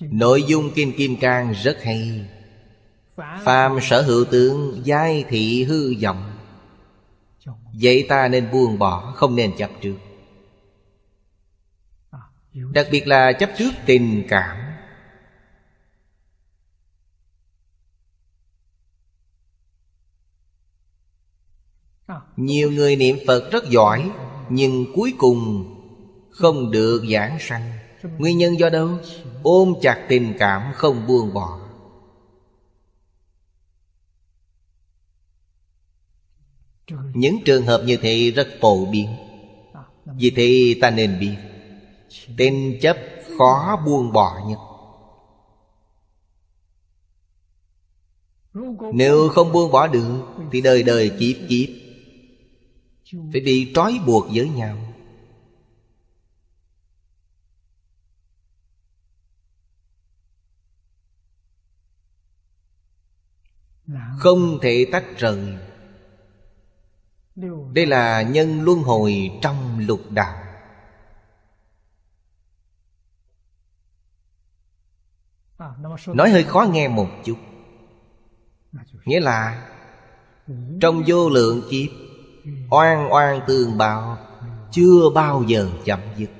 Nội dung Kim Kim Cang rất hay. Phàm sở hữu tướng, giai thị hư vọng. Vậy ta nên buông bỏ, Không nên chấp trước. Đặc biệt là chấp trước tình cảm. Nhiều người niệm Phật rất giỏi, Nhưng cuối cùng Không được giảng sanh. Nguyên nhân do đâu? Ôm chặt tình cảm, không buông bỏ. Những trường hợp như thế rất phổ biến. Vì thế ta nên biết, Tên chấp khó buông bỏ nhất. Nếu không buông bỏ được, Thì đời đời kiếp kiếp. Phải bị trói buộc với nhau. Không thể tách rời. Đây là nhân luân hồi trong lục đạo. Nói hơi khó nghe một chút. Nghĩa là, Trong vô lượng kiếp, Oan oan tương bạo Chưa bao giờ chậm dứt.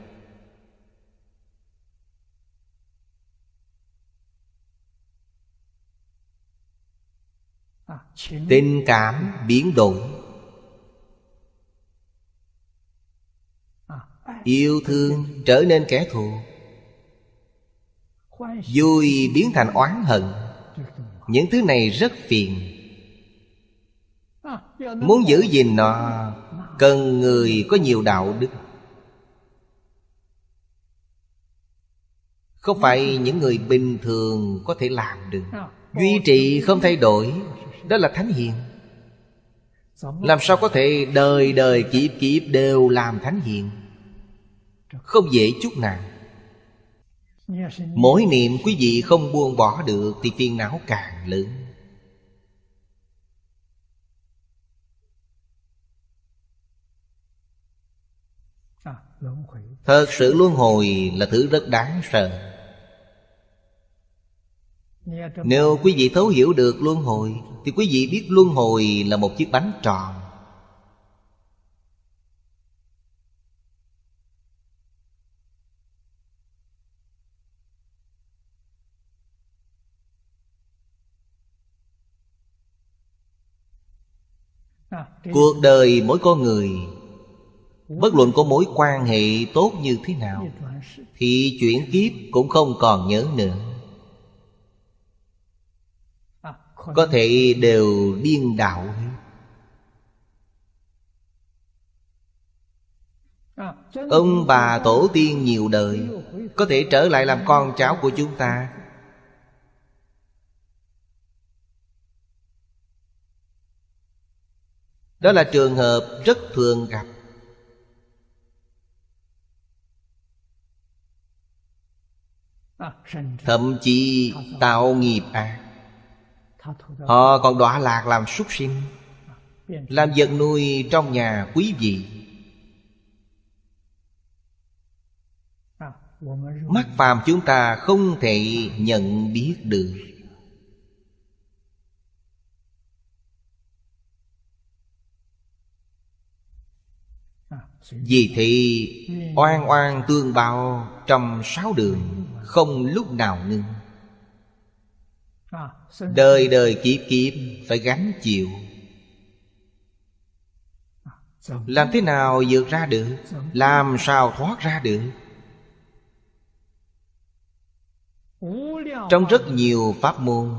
Tình cảm biến đổi. Yêu thương trở nên kẻ thù. Vui biến thành oán hận. Những thứ này rất phiền. Muốn giữ gìn nó Cần người có nhiều đạo đức. Không phải những người bình thường có thể làm được. Duy trì không thay đổi Đó là thánh hiền. Làm sao có thể đời đời kiếp kiếp đều làm thánh hiền? Không dễ chút nào. Mỗi niệm quý vị không buông bỏ được Thì phiền não càng lớn. Thật sự luân hồi là thứ rất đáng sợ Nếu quý vị thấu hiểu được luân hồi Thì quý vị biết luân hồi là một chiếc bánh tròn. Cuộc đời mỗi con người Bất luận có mối quan hệ tốt như thế nào Thì chuyển kiếp cũng không còn nhớ nữa Có thể đều điên đạo Ông bà tổ tiên nhiều đời Có thể trở lại làm con cháu của chúng ta. Đó là trường hợp rất thường gặp. Thậm chí tạo nghiệp ác Họ còn đọa lạc làm súc sinh Làm vật nuôi trong nhà quý vị. Mắt phàm chúng ta không thể nhận biết được. Vì thì oan oan tương bao trong sáu đường Không lúc nào ngưng Đời đời kiếp kiếp phải gánh chịu. Làm thế nào vượt ra được? Làm sao thoát ra được? Trong rất nhiều pháp môn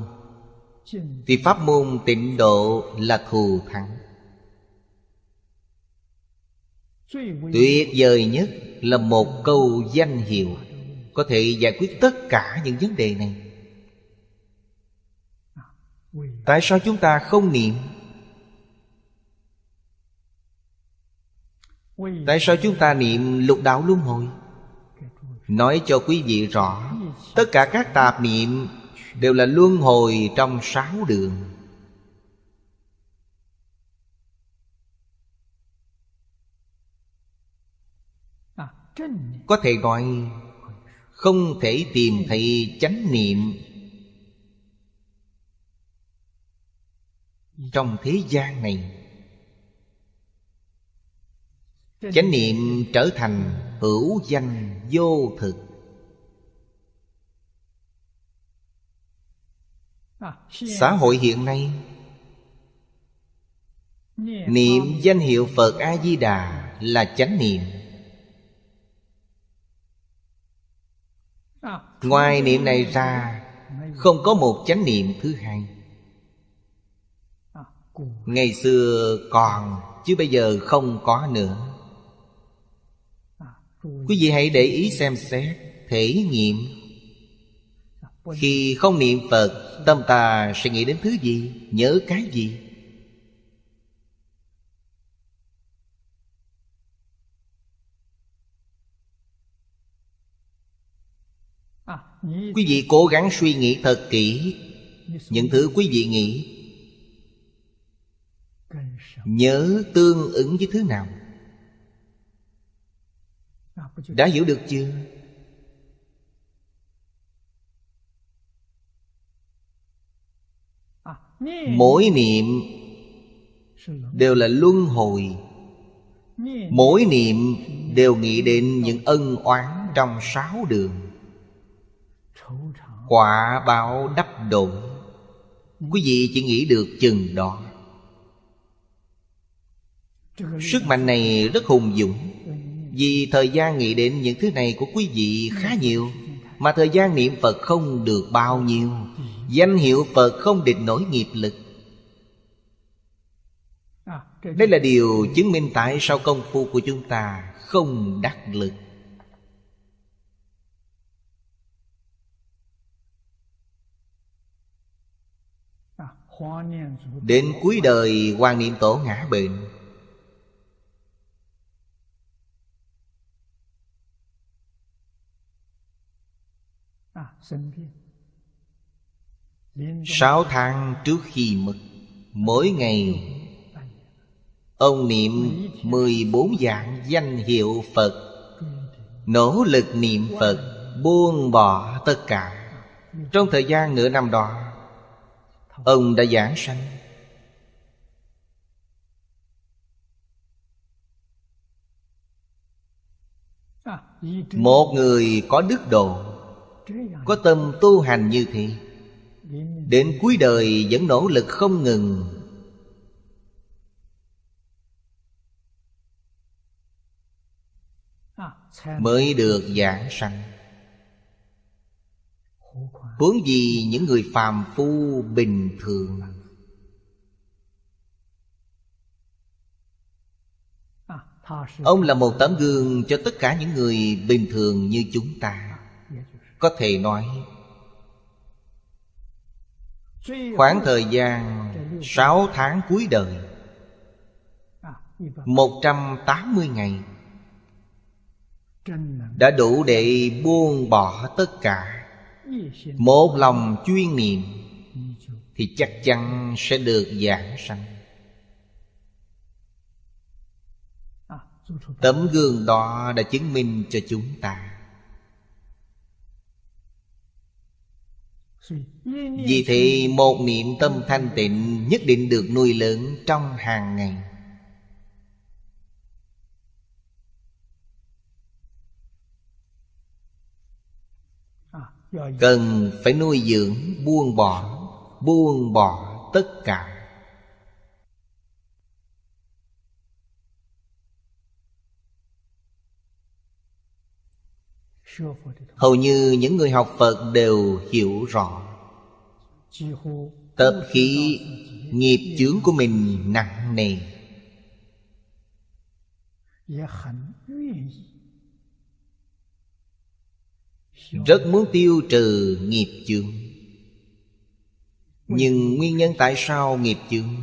Thì pháp môn tịnh độ là thù thắng. Tuyệt vời nhất là một câu danh hiệu Có thể giải quyết tất cả những vấn đề này Tại sao chúng ta không niệm? Tại sao chúng ta niệm lục đạo luân hồi? Nói cho quý vị rõ, Tất cả các tạp niệm Đều là luân hồi trong sáu đường. Có thể gọi, Không thể tìm thấy chánh niệm. Trong thế gian này. Chánh niệm trở thành hữu danh vô thực. Xã hội hiện nay Niệm danh hiệu Phật A-di-đà là chánh niệm. Ngoài niệm này ra Không có một chánh niệm thứ hai Ngày xưa còn, Chứ bây giờ không có nữa. Quý vị hãy để ý xem xét, Thể nghiệm. Khi không niệm Phật, Tâm ta sẽ nghĩ đến thứ gì, Nhớ cái gì? Quý vị cố gắng suy nghĩ thật kỹ. Những thứ quý vị nghĩ Nhớ tương ứng với thứ nào? Đã hiểu được chưa? Mỗi niệm Đều là luân hồi. Mỗi niệm đều nghĩ đến những ân oán trong sáu đường. Quả báo đắp đụng Quý vị chỉ nghĩ được chừng đó. Sức mạnh này rất hùng dũng. Vì thời gian nghĩ đến những thứ này của quý vị khá nhiều, Mà thời gian niệm Phật không được bao nhiêu. Danh hiệu Phật không địch nổi nghiệp lực. Đây là điều chứng minh tại sao công phu của chúng ta không đắc lực. Đến cuối đời Hoàng Niệm Tổ ngã bệnh. Sáu tháng trước khi mất Mỗi ngày Ông niệm 14 dạng danh hiệu Phật. Nỗ lực niệm Phật Buông bỏ tất cả. Trong thời gian nửa năm đó Ông đã giảng sanh. Một người có đức độ có tâm tu hành như thế, Đến cuối đời vẫn nỗ lực không ngừng. Mới được giảng sanh. Huống gì những người phàm phu bình thường? Ông là một tấm gương cho tất cả những người bình thường như chúng ta. Có thể nói, Khoảng thời gian sáu tháng cuối đời, một trăm tám mươi ngày, Đã đủ để buông bỏ tất cả. Một lòng chuyên niệm Thì chắc chắn sẽ được giảng sanh. Tấm gương đó đã chứng minh cho chúng ta Vì thế một niệm tâm thanh tịnh Nhất định được nuôi lớn trong hàng ngày. Cần phải nuôi dưỡng, buông bỏ Buông bỏ tất cả. Hầu như những người học Phật đều hiểu rõ. Tập khí nghiệp chướng của mình nặng nề. Rất muốn tiêu trừ nghiệp chướng. Nhưng nguyên nhân tại sao nghiệp chướng?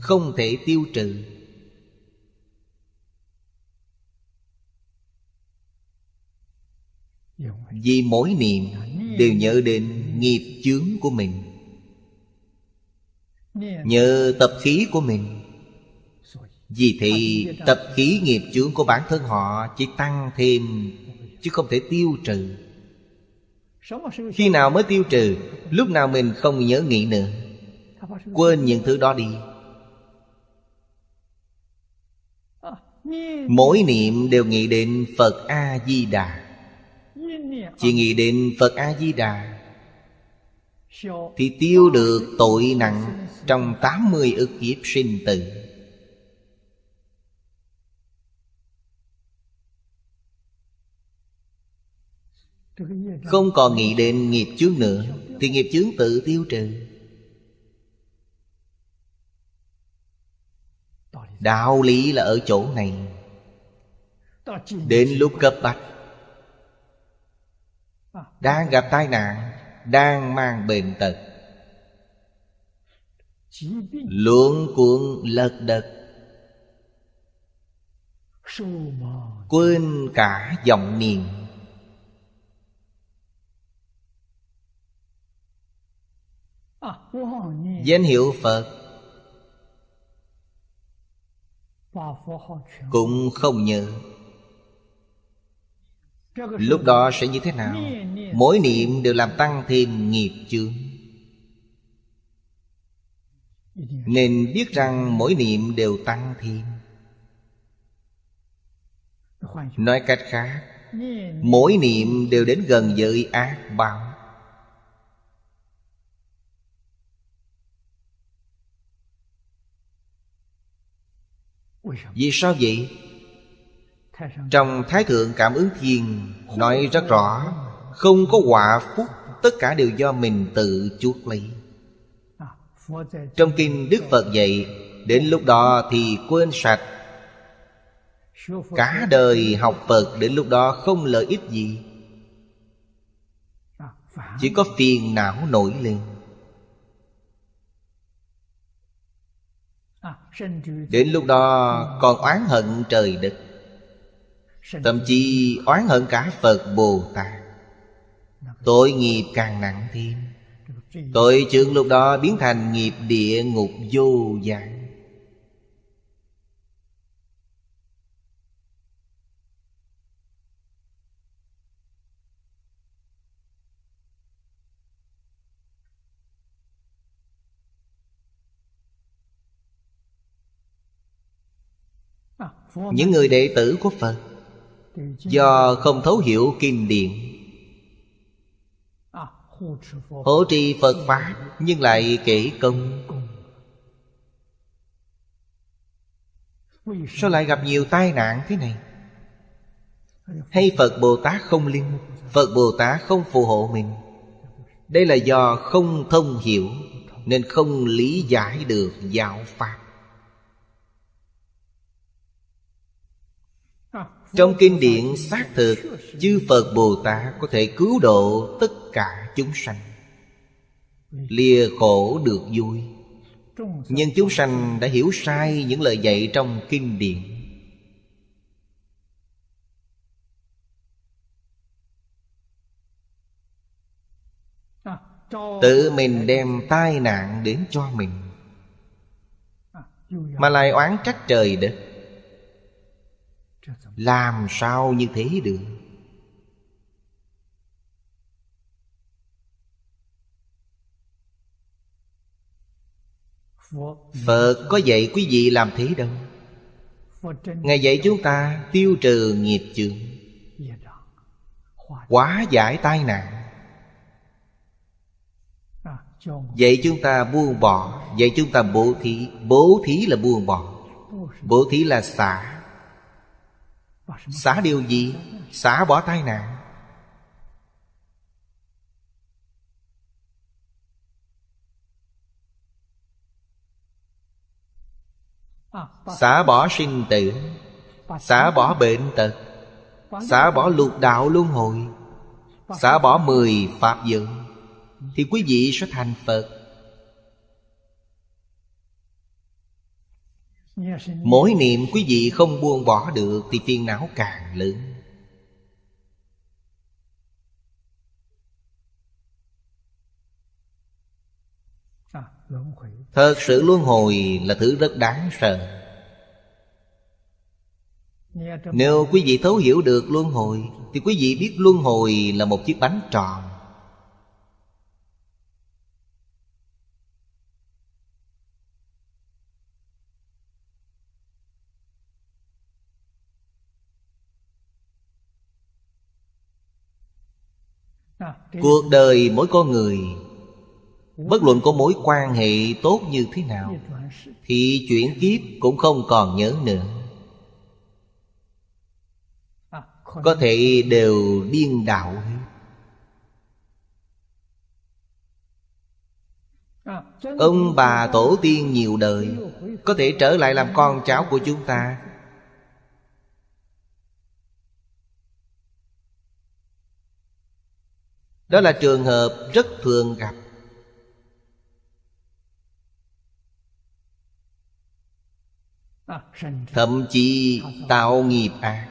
Không thể tiêu trừ. Vì mỗi niệm đều nhớ đến nghiệp chướng của mình. Nhờ tập khí của mình. Vì thì tập khí nghiệp chướng của bản thân họ Chỉ tăng thêm, Chứ không thể tiêu trừ. Khi nào mới tiêu trừ, Lúc nào mình không nhớ nghĩ nữa. Quên những thứ đó đi. Mỗi niệm đều nghĩ đến Phật A-di-đà chỉ nghĩ đến Phật A-di-đà. Thì tiêu được tội nặng Trong 80 ức kiếp sinh tử. Không còn nghĩ đến nghiệp chướng nữa Thì nghiệp chướng tự tiêu trừ. Đạo lý là ở chỗ này. Đến lúc cấp bách đang gặp tai nạn, Đang mang bệnh tật. Luận cuộn lật đật. Quên cả dòng niệm. Danh hiệu Phật Cũng không nhớ. Lúc đó sẽ như thế nào? Mỗi niệm đều làm tăng thêm nghiệp chướng. Nên biết rằng mỗi niệm đều tăng thêm. Nói cách khác, Mỗi niệm đều đến gần giới ác báo. Vì sao vậy? Trong Thái Thượng Cảm ứng Thiên Nói rất rõ, Không có quả phúc, Tất cả đều do mình tự chuốc lấy. Trong kinh Đức Phật dạy, Đến lúc đó thì quên sạch. Cả đời học Phật đến lúc đó không lợi ích gì. Chỉ có phiền não nổi lên. Đến lúc đó còn oán hận trời đất. Thậm chí oán hận cả Phật Bồ Tát. Tội nghiệp càng nặng thêm. Tội trưởng lúc đó biến thành nghiệp địa ngục vô dạng Những người đệ tử của Phật Do không thấu hiểu kinh điển Hộ trì Phật Pháp, Nhưng lại kể công. Sao lại gặp nhiều tai nạn thế này? Hay Phật Bồ Tát không linh, Phật Bồ Tát không phù hộ mình? Đây là do không thông hiểu, Nên không lý giải được giáo Pháp. Trong kinh điển xác thực, Chư Phật Bồ Tát có thể cứu độ tất cả chúng sanh. Lìa khổ được vui. Nhưng chúng sanh đã hiểu sai những lời dạy trong kinh điển. Tự mình đem tai nạn đến cho mình, Mà lại oán trách trời đất làm sao như thế được? Phật có dạy quý vị làm thế đâu. Ngài dạy chúng ta tiêu trừ nghiệp chướng. Quá giải tai nạn. Dạy chúng ta buông bỏ. Dạy chúng ta bố thí. Bố thí là buông bỏ. Bố thí là xả. Xả điều gì? Xả bỏ tai nạn. Xả bỏ sinh tử. Xả bỏ bệnh tật. Xả bỏ lục đạo luân hồi. Xả bỏ mười pháp dự Thì quý vị sẽ thành Phật. Mỗi niệm quý vị không buông bỏ được Thì phiền não càng lớn. Thật sự luân hồi là thứ rất đáng sợ. Nếu quý vị thấu hiểu được luân hồi, Thì quý vị biết luân hồi là một chiếc bánh tròn. Cuộc đời mỗi con người, Bất luận có mối quan hệ tốt như thế nào, Thì chuyển kiếp cũng không còn nhớ nữa. Có thể đều điên đạo Ông bà tổ tiên nhiều đời, Có thể trở lại làm con cháu của chúng ta Đó là trường hợp rất thường gặp. Thậm chí tạo nghiệp ác.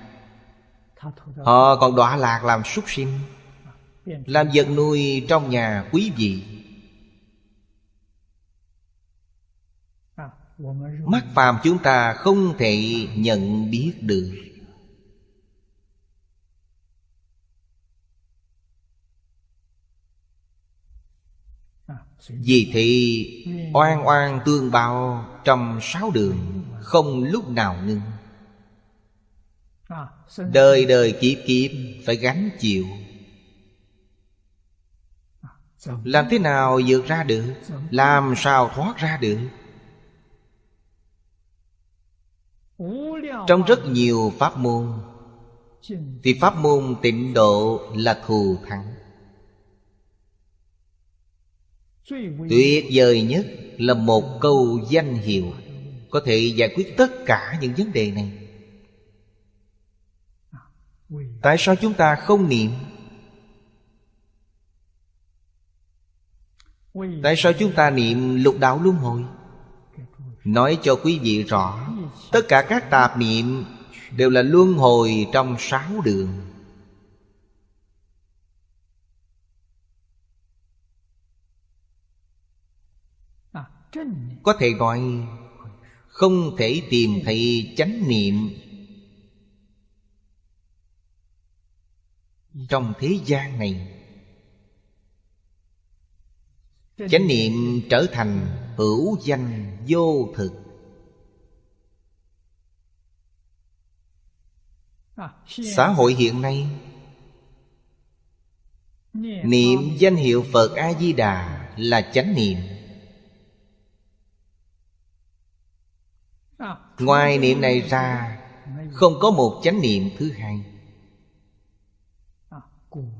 Họ còn đọa lạc làm súc sinh, Làm vật nuôi trong nhà quý vị. Mắt phàm chúng ta không thể nhận biết được. Vì thì oan oan tương bao trong sáu đường Không lúc nào ngưng. Đời đời kiếp kiếp phải gánh chịu. Làm thế nào vượt ra được? Làm sao thoát ra được? Trong rất nhiều pháp môn, Thì pháp môn tịnh độ là thù thắng. Tuyệt vời nhất là một câu danh hiệu Có thể giải quyết tất cả những vấn đề này. Tại sao chúng ta không niệm? Tại sao chúng ta niệm lục đạo luân hồi? Nói cho quý vị rõ, Tất cả các tạp niệm Đều là luân hồi trong sáu đường. Có thể gọi, Không thể tìm thấy chánh niệm. Trong thế gian này, Chánh niệm trở thành hữu danh vô thực. Xã hội hiện nay, Niệm danh hiệu Phật A-di-đà là chánh niệm. Ngoài niệm này ra, Không có một chánh niệm thứ hai.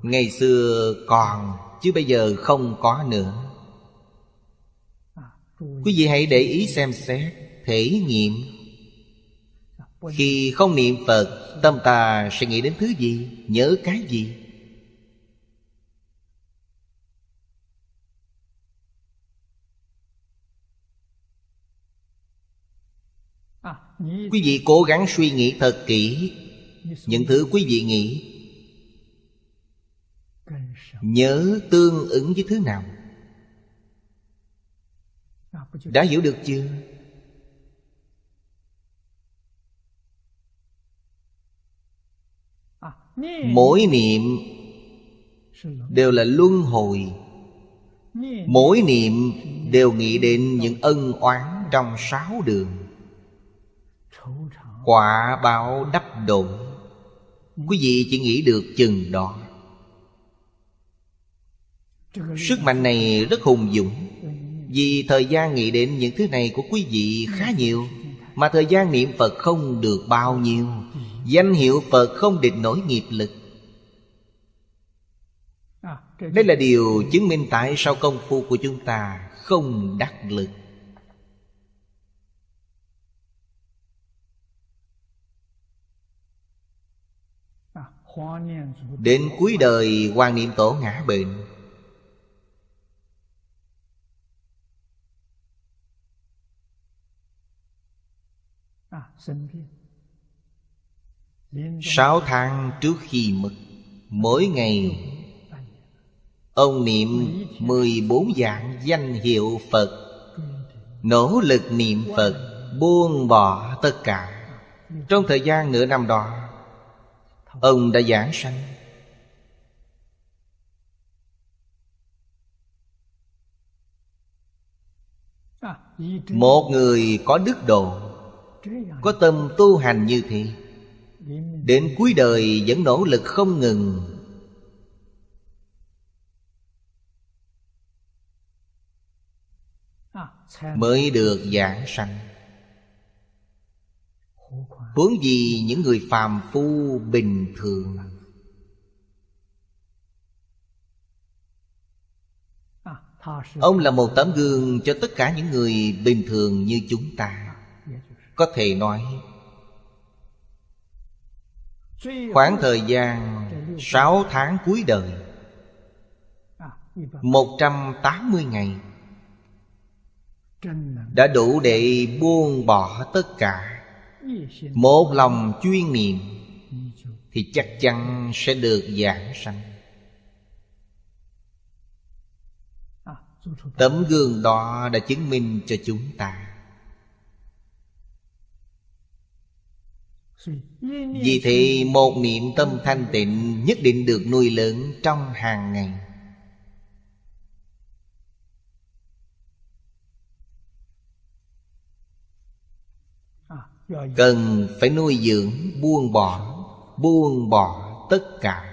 Ngày xưa còn, Chứ bây giờ không có nữa. Quý vị hãy để ý xem xét, Thể nghiệm. Khi không niệm Phật, Tâm ta sẽ nghĩ đến thứ gì, Nhớ cái gì? Quý vị cố gắng suy nghĩ thật kỹ. Những thứ quý vị nghĩ, Nhớ tương ứng với thứ nào? Đã hiểu được chưa? Mỗi niệm Đều là luân hồi. Mỗi niệm đều nghĩ đến những ân oán trong sáu đường. Quả báo đắp đổ Quý vị chỉ nghĩ được chừng đó. Sức mạnh này rất hùng dũng. Vì thời gian nghĩ đến những thứ này của quý vị khá nhiều, Mà thời gian niệm Phật không được bao nhiêu. Danh hiệu Phật không định nổi nghiệp lực. Đây là điều chứng minh tại sao công phu của chúng ta không đắc lực. Đến cuối đời, quan Niệm Tổ ngã bệnh. Sáu tháng trước khi mất, Mỗi ngày, Ông niệm mười bốn dạng danh hiệu Phật. Nỗ lực niệm Phật, Buông bỏ tất cả. Trong thời gian nửa năm đó Ông đã giảng sanh. Một người có đức độ Có tâm tu hành như thế Đến cuối đời vẫn nỗ lực không ngừng. Mới được giảng sanh Huống gì những người phàm phu bình thường. Ông là một tấm gương cho tất cả những người bình thường như chúng ta. Có thể nói, Khoảng thời gian sáu tháng cuối đời, một trăm tám mươi ngày, Đã đủ để buông bỏ tất cả một lòng chuyên niệm Thì chắc chắn sẽ được giảng sanh. Tấm gương đó đã chứng minh cho chúng ta. Vì thế một niệm tâm thanh tịnh Nhất định được nuôi lớn trong hàng ngày. Cần phải nuôi dưỡng, buông bỏ Buông bỏ tất cả.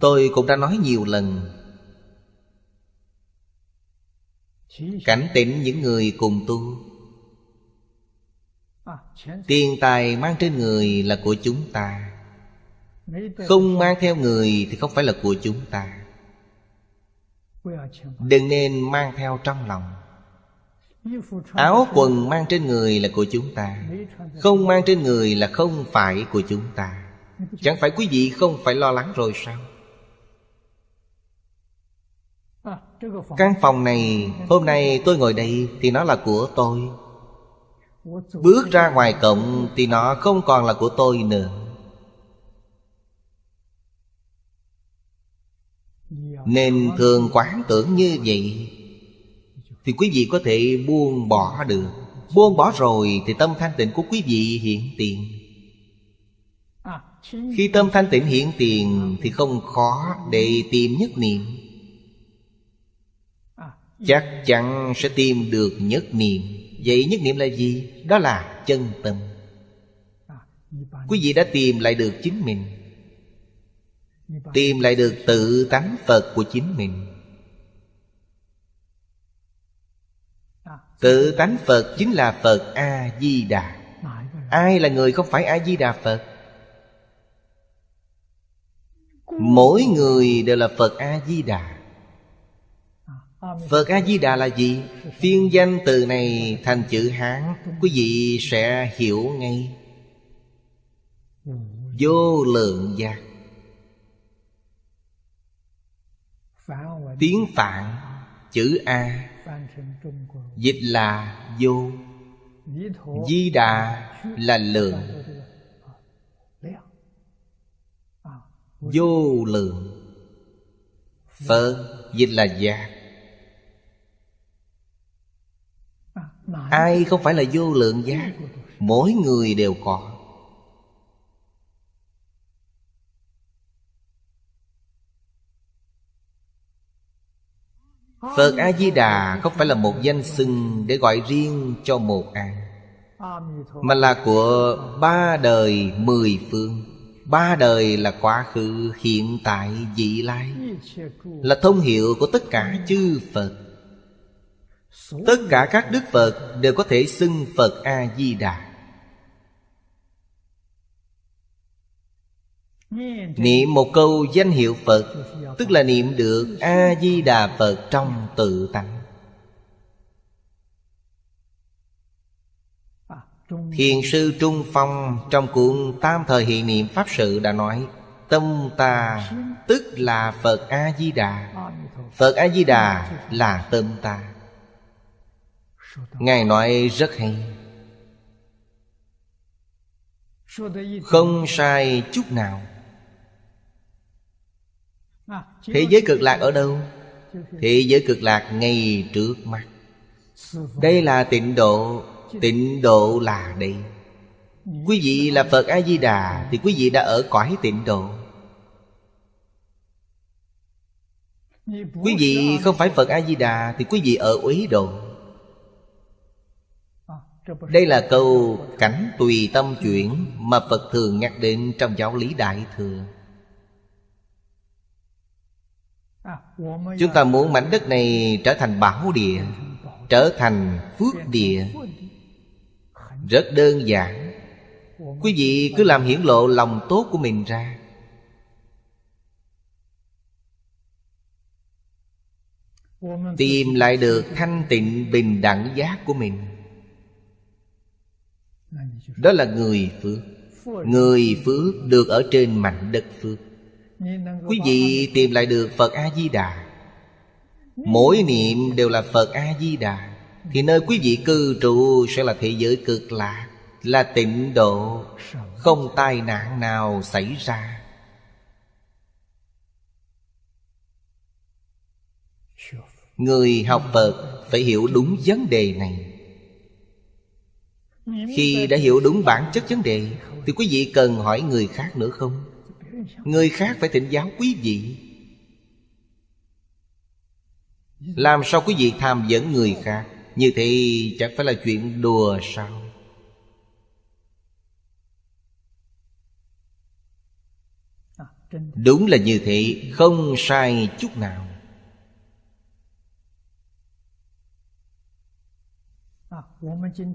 Tôi cũng đã nói nhiều lần. Cảnh tỉnh những người cùng tu. Tiền tài mang trên người là của chúng ta. Không mang theo người thì không phải là của chúng ta. Đừng nên mang theo trong lòng. Áo quần mang trên người là của chúng ta, Không mang trên người là không phải của chúng ta. Chẳng phải quý vị không phải lo lắng rồi sao? Căn phòng này, Hôm nay tôi ngồi đây Thì nó là của tôi. Bước ra ngoài cổng Thì nó không còn là của tôi nữa. Nên thường quán tưởng như vậy. Thì quý vị có thể buông bỏ được. Buông bỏ rồi Thì tâm thanh tịnh của quý vị hiện tiền. Khi tâm thanh tịnh hiện tiền Thì không khó để tìm nhất niệm. Chắc chắn sẽ tìm được nhất niệm. Vậy nhất niệm là gì? Đó là chân tâm. Quý vị đã tìm lại được chính mình. Tìm lại được tự tánh Phật của chính mình. Tự tánh Phật chính là Phật A-di-đà. Ai là người không phải A-di-đà Phật? Mỗi người đều là Phật A-di-đà. Phật A-di-đà là gì? Phiên danh từ này thành chữ Hán. Quý vị sẽ hiểu ngay. Vô lượng giác. Tiếng Phạn, Chữ A. Dịch là vô. Di đà là lượng. Vô lượng. Phật dịch là giác Ai không phải là vô lượng giác Mỗi người đều có. Phật A-di-đà không phải là một danh xưng Để gọi riêng cho một ai Mà là của ba đời mười phương. Ba đời là quá khứ, hiện tại, vị lai Là thông hiệu của tất cả chư Phật. Tất cả các Đức Phật đều có thể xưng Phật A-di-đà. Niệm một câu danh hiệu Phật, Tức là niệm được A-di-đà Phật trong tự tánh. Thiền sư Trung Phong trong cuốn Tam Thời Hiện Niệm Pháp Sự đã nói, Tâm ta tức là Phật A-di-đà. Phật A-di-đà là tâm ta. Ngài nói rất hay. Không sai chút nào. Thế giới cực lạc ở đâu? Thế giới cực lạc ngay trước mắt. Đây là tịnh độ Tịnh độ là đây. Quý vị là Phật A-di-đà Thì quý vị đã ở cõi tịnh độ. Quý vị không phải Phật A-di-đà Thì quý vị ở uế độ. Đây là câu cảnh tùy tâm chuyển Mà Phật thường nhắc đến trong giáo lý Đại Thừa Chúng ta muốn mảnh đất này trở thành bảo địa, Trở thành phước địa. Rất đơn giản. Quý vị cứ làm hiển lộ lòng tốt của mình ra. Tìm lại được thanh tịnh bình đẳng giác của mình. Đó là người phước. Người phước được ở trên mảnh đất phước. Quý vị tìm lại được Phật A-di-đà. Mỗi niệm đều là Phật A-di-đà. Thì nơi quý vị cư trụ sẽ là thế giới cực lạc Là tịnh độ, Không tai nạn nào xảy ra. Người học Phật phải hiểu đúng vấn đề này. Khi đã hiểu đúng bản chất vấn đề, Thì quý vị cần hỏi người khác nữa không? Người khác phải thỉnh giáo quý vị. Làm sao quý vị tham dẫn người khác? Như thế chẳng phải là chuyện đùa sao? Đúng là như thế, Không sai chút nào.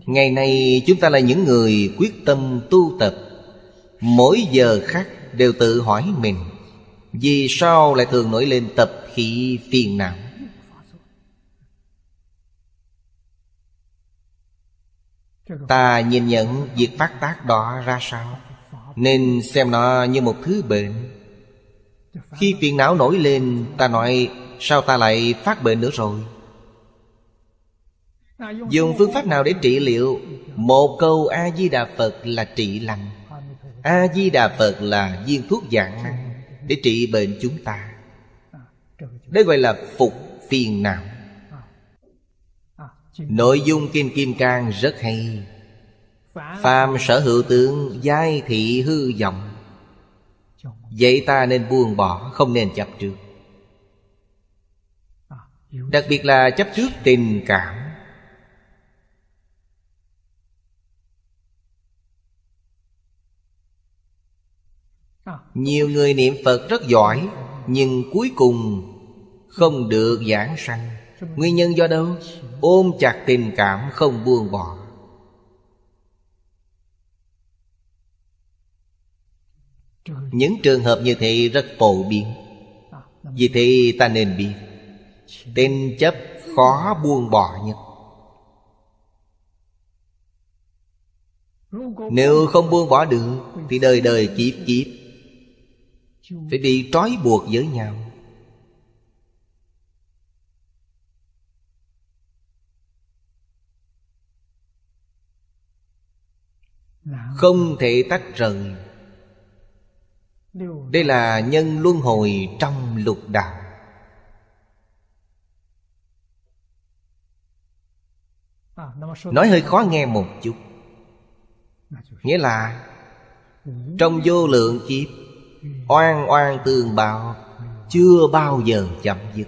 Ngày nay chúng ta là những người quyết tâm tu tập. Mỗi giờ khác đều tự hỏi mình, Vì sao lại thường nổi lên tập khí phiền não? Ta nhìn nhận việc phát tác đó ra sao? Nên xem nó như một thứ bệnh. Khi phiền não nổi lên, Ta nói, Sao ta lại phát bệnh nữa rồi? Dùng phương pháp nào để trị liệu? Một câu A-di-đà Phật là trị lành. A-di-đà Phật là viên thuốc dạng năng Để trị bệnh chúng ta. Đây gọi là phục phiền não. Nội dung Kim Kim Cang rất hay. Phàm sở hữu tướng, giai thị hư vọng. Vậy ta nên buông bỏ, Không nên chấp trước. Đặc biệt là chấp trước tình cảm. Nhiều người niệm Phật rất giỏi, Nhưng cuối cùng không được giảng sanh. Nguyên nhân do đâu? Ôm chặt tình cảm, không buông bỏ. Những trường hợp như thế rất phổ biến. Vì thế ta nên biết Tên chấp khó buông bỏ nhất. Nếu không buông bỏ được, Thì đời đời kiếp kiếp phải bị trói buộc với nhau. Không thể tách rời. Đây là nhân luân hồi trong lục đạo. Nói hơi khó nghe một chút. Nghĩa là, trong vô lượng kiếp Oan oan tương báo Chưa bao giờ chậm dứt.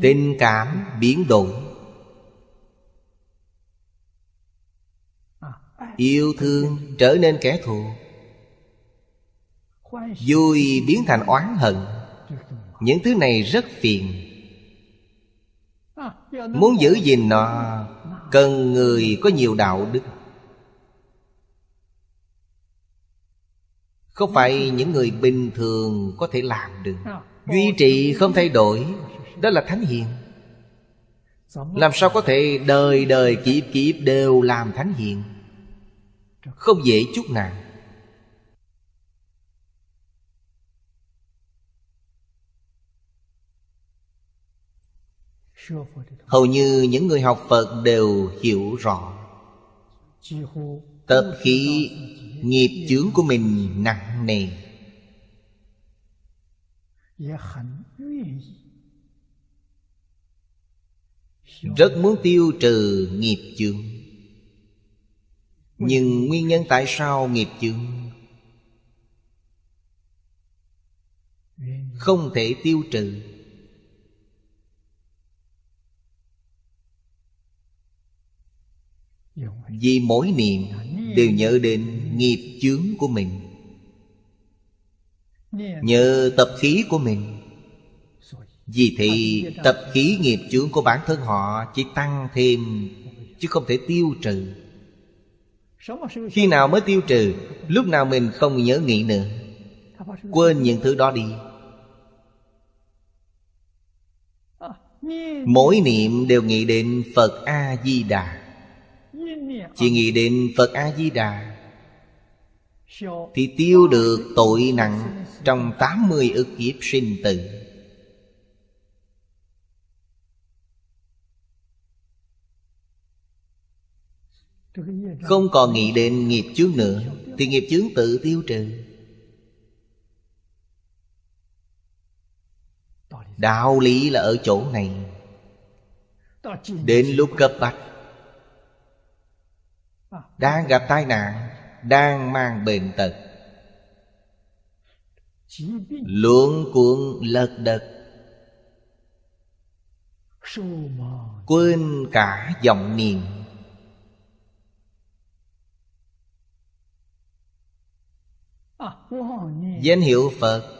Tình cảm biến đổi. Yêu thương trở nên kẻ thù. Vui biến thành oán hận. Những thứ này rất phiền. Muốn giữ gìn nó, Cần người có nhiều đạo đức. Không phải những người bình thường có thể làm được. Duy trì không thay đổi, Đó là thánh hiền. Làm sao có thể đời đời kiếp kiếp đều làm thánh hiền? Không dễ chút nào. Hầu như những người học Phật đều hiểu rõ. Tập khí nghiệp chướng của mình nặng nề. Rất muốn tiêu trừ nghiệp chướng. Nhưng nguyên nhân tại sao nghiệp chướng? Không thể tiêu trừ. Vì mỗi niệm đều nhớ đến nghiệp chướng của mình. Nhờ tập khí của mình. Vì thì tập khí nghiệp chướng của bản thân họ Chỉ tăng thêm, Chứ không thể tiêu trừ. Khi nào mới tiêu trừ, Lúc nào mình không nhớ nghĩ nữa. Quên những thứ đó đi. Mỗi niệm đều nghĩ đến Phật A-di-đà chỉ nghĩ đến Phật A-di-đà Thì tiêu được tội nặng Trong 80 ức kiếp sinh tử. Không còn nghĩ đến nghiệp chướng nữa, Thì nghiệp chướng tự tiêu trừ. Đạo lý là ở chỗ này. Đến lúc cấp bách đang gặp tai nạn, Đang mang bệnh tật. Luận cuộn lật đật. Quên cả vọng niệm. Danh hiệu Phật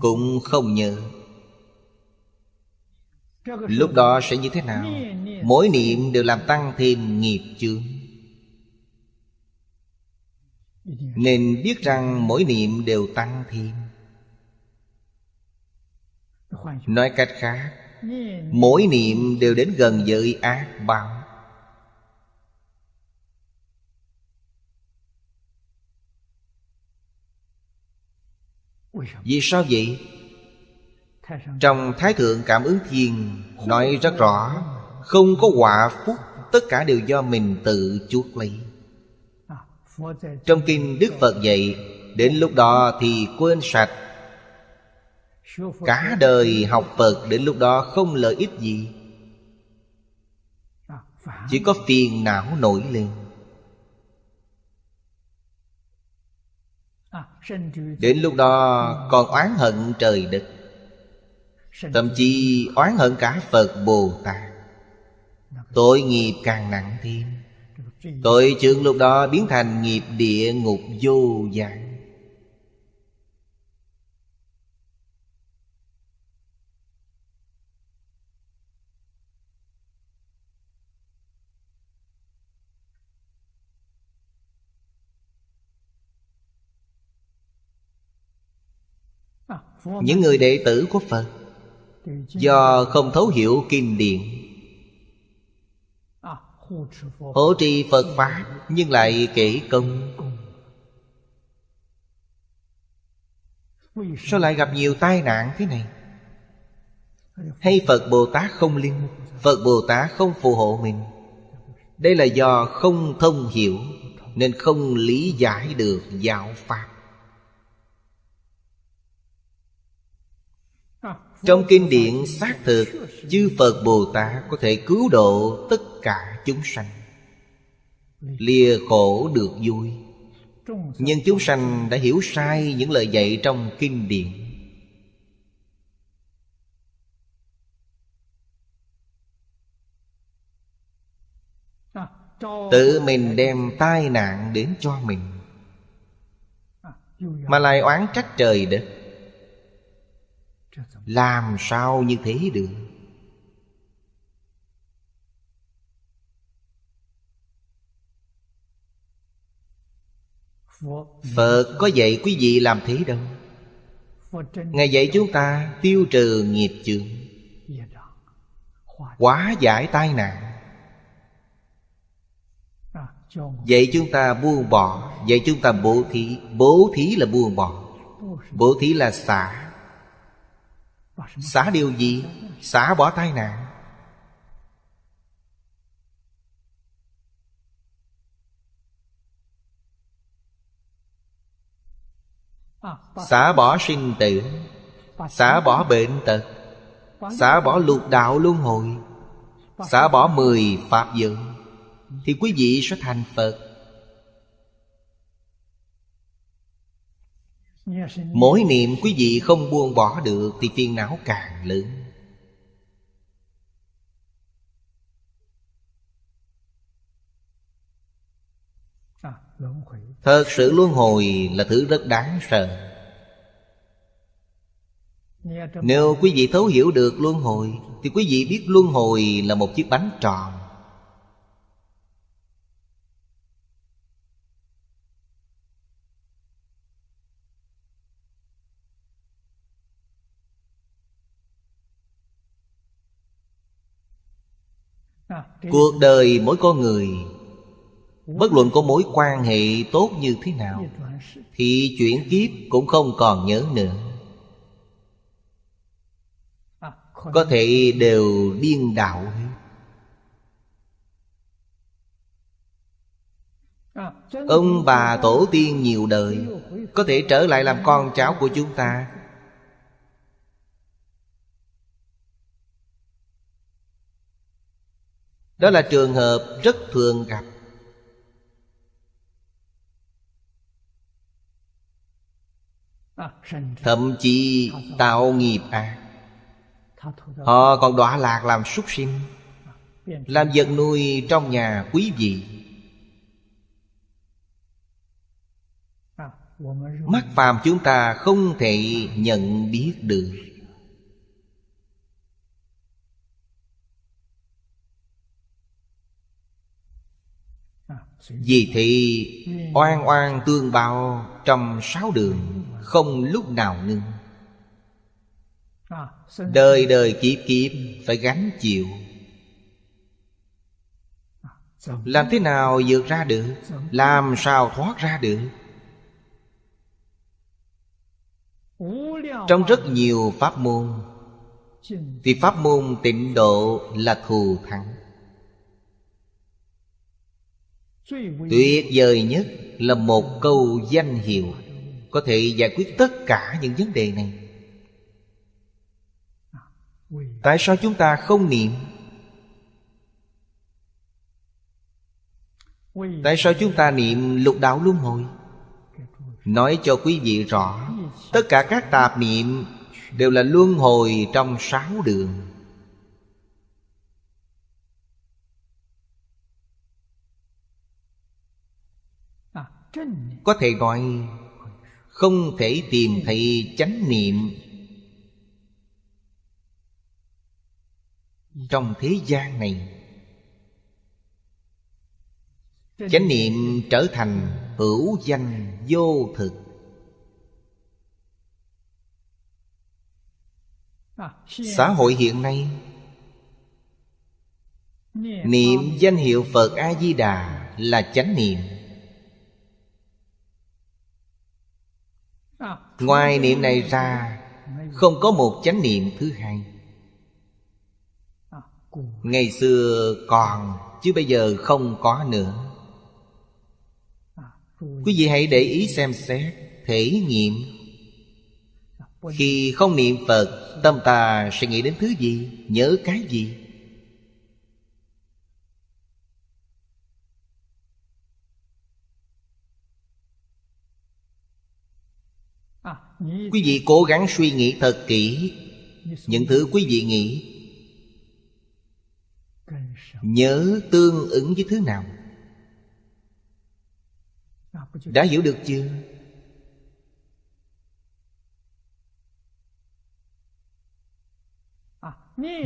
Cũng không nhớ. Lúc đó sẽ như thế nào? Mỗi niệm đều làm tăng thêm nghiệp chướng. Nên biết rằng mỗi niệm đều tăng thêm. Nói cách khác, Mỗi niệm đều đến gần giới ác báo. Vì sao vậy? Trong Thái Thượng Cảm ứng Thiên Nói rất rõ, Không có quả phúc, Tất cả đều do mình tự chuốc lấy. Trong kinh Đức Phật dạy, Đến lúc đó thì quên sạch. Cả đời học Phật Đến lúc đó không lợi ích gì. Chỉ có phiền não nổi lên. Đến lúc đó còn oán hận trời đất. Thậm chí oán hận cả Phật Bồ Tát. Tội nghiệp càng nặng thêm. Tội trưởng lúc đó biến thành nghiệp địa ngục vô dạng Những người đệ tử của Phật Do không thấu hiểu kinh điển Hỗ trì Phật Pháp Nhưng lại kể công. Sao lại gặp nhiều tai nạn thế này? Hay Phật Bồ Tát không linh, Phật Bồ Tát không phù hộ mình? Đây là do không thông hiểu, Nên không lý giải được giáo Pháp. Trong kinh điển xác thực, Chư Phật Bồ Tát có thể cứu độ tất cả chúng sanh. Lìa khổ được vui. Nhưng chúng sanh đã hiểu sai những lời dạy trong kinh điển. Tự mình đem tai nạn đến cho mình, Mà lại oán trách trời đất làm sao như thế được? Phật có dạy quý vị làm thế đâu. Ngài dạy chúng ta tiêu trừ nghiệp chướng. Quá giải tai nạn. Dạy chúng ta buông bỏ. Dạy chúng ta bố thí. Bố thí là buông bỏ. Bố thí là xả. Xả điều gì? Xả bỏ tai nạn. Xả bỏ sinh tử. Xả bỏ bệnh tật. Xả bỏ lục đạo luân hồi. Xả bỏ mười Pháp dự Thì quý vị sẽ thành Phật. Mỗi niệm quý vị không buông bỏ được Thì phiền não càng lớn. Thật sự luân hồi là thứ rất đáng sợ. Nếu quý vị thấu hiểu được luân hồi Thì quý vị biết luân hồi là một chiếc bánh tròn Cuộc đời mỗi con người, Bất luận có mối quan hệ tốt như thế nào, Thì chuyển kiếp cũng không còn nhớ nữa. Có thể đều điên đạo Ông bà tổ tiên nhiều đời Có thể trở lại làm con cháu của chúng ta. Đó là trường hợp rất thường gặp. Thậm chí tạo nghiệp ác Họ còn đọa lạc làm súc sinh, Làm vật nuôi trong nhà quý vị. Mắt phàm chúng ta không thể nhận biết được. Vì thì oan oan tương bao trong sáu đường, Không lúc nào ngưng. Đời đời kiếp kiếp phải gánh chịu. Làm thế nào vượt ra được? Làm sao thoát ra được? Trong rất nhiều pháp môn, Thì pháp môn tịnh độ là thù thắng. Tuyệt vời nhất là một câu danh hiệu Có thể giải quyết tất cả những vấn đề này. Tại sao chúng ta không niệm? Tại sao chúng ta niệm lục đạo luân hồi? Nói cho quý vị rõ, Tất cả các tạp niệm Đều là luân hồi trong sáu đường. Có thể gọi, Không thể tìm thấy chánh niệm. Trong thế gian này, Chánh niệm trở thành hữu danh vô thực. Xã hội hiện nay, Niệm danh hiệu Phật A-di-đà là chánh niệm. Ngoài niệm này ra, Không có một chánh niệm thứ hai. Ngày xưa còn, Chứ bây giờ không có nữa. Quý vị hãy để ý xem xét, Thể nghiệm. Khi không niệm Phật, Tâm ta sẽ nghĩ đến thứ gì, Nhớ cái gì? Quý vị cố gắng suy nghĩ thật kỹ. Những thứ quý vị nghĩ, Nhớ tương ứng với thứ nào? Đã hiểu được chưa?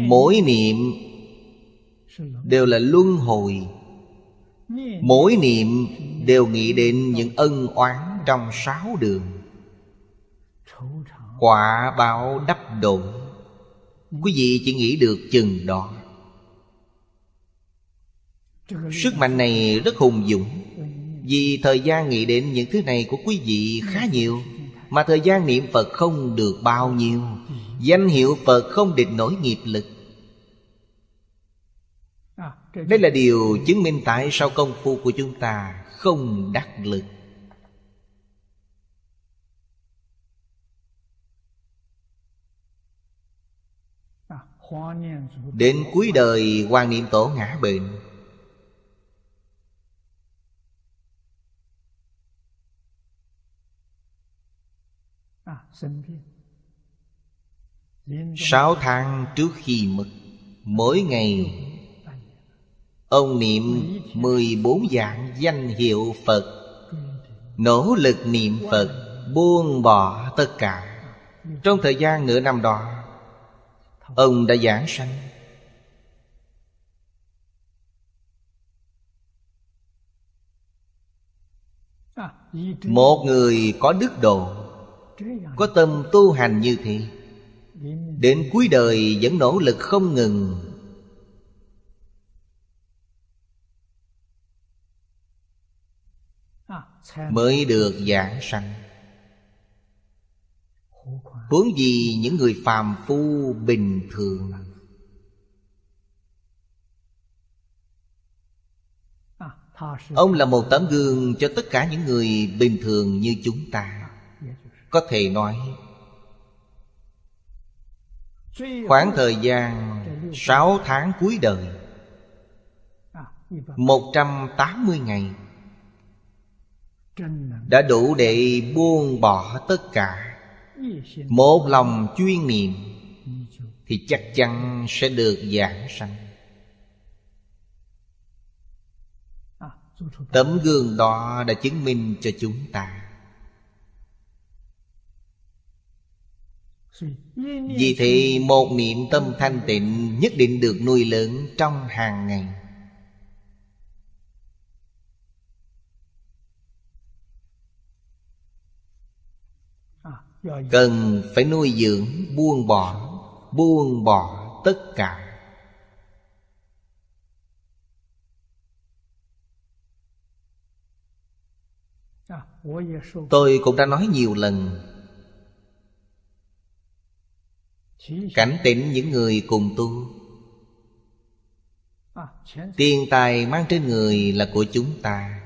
Mỗi niệm Đều là luân hồi. Mỗi niệm đều nghĩ đến những ân oán trong sáu đường. Quả báo đắp đổ, Quý vị chỉ nghĩ được chừng đó. Sức mạnh này rất hùng dũng Vì thời gian nghĩ đến những thứ này của quý vị khá nhiều Mà thời gian niệm Phật không được bao nhiêu. Danh hiệu Phật không địch nổi nghiệp lực. Đây là điều chứng minh tại sao công phu của chúng ta không đắc lực. Đến cuối đời, quan Niệm Tổ ngã bệnh. Sáu tháng trước khi mất, Mỗi ngày, Ông niệm 14 dạng danh hiệu Phật. Nỗ lực niệm Phật, Buông bỏ tất cả. Trong thời gian nửa năm đó Ông đã giảng sanh. Một người có đức độ, Có tâm tu hành như thế, Đến cuối đời vẫn nỗ lực không ngừng. Mới được giảng sanh. Huống gì những người phàm phu bình thường. Ông là một tấm gương cho tất cả những người bình thường như chúng ta. Có thể nói, Khoảng thời gian sáu tháng cuối đời, một trăm tám mươi ngày, Đã đủ để buông bỏ tất cả. Một lòng chuyên niệm Thì chắc chắn sẽ được giảng sanh. Tấm gương đó đã chứng minh cho chúng ta. Vì thế một niệm tâm thanh tịnh Nhất định được nuôi lớn trong hàng ngày. Cần phải nuôi dưỡng, buông bỏ Buông bỏ tất cả. Tôi cũng đã nói nhiều lần. Cảnh tỉnh những người cùng tu Tiền tài mang trên người là của chúng ta.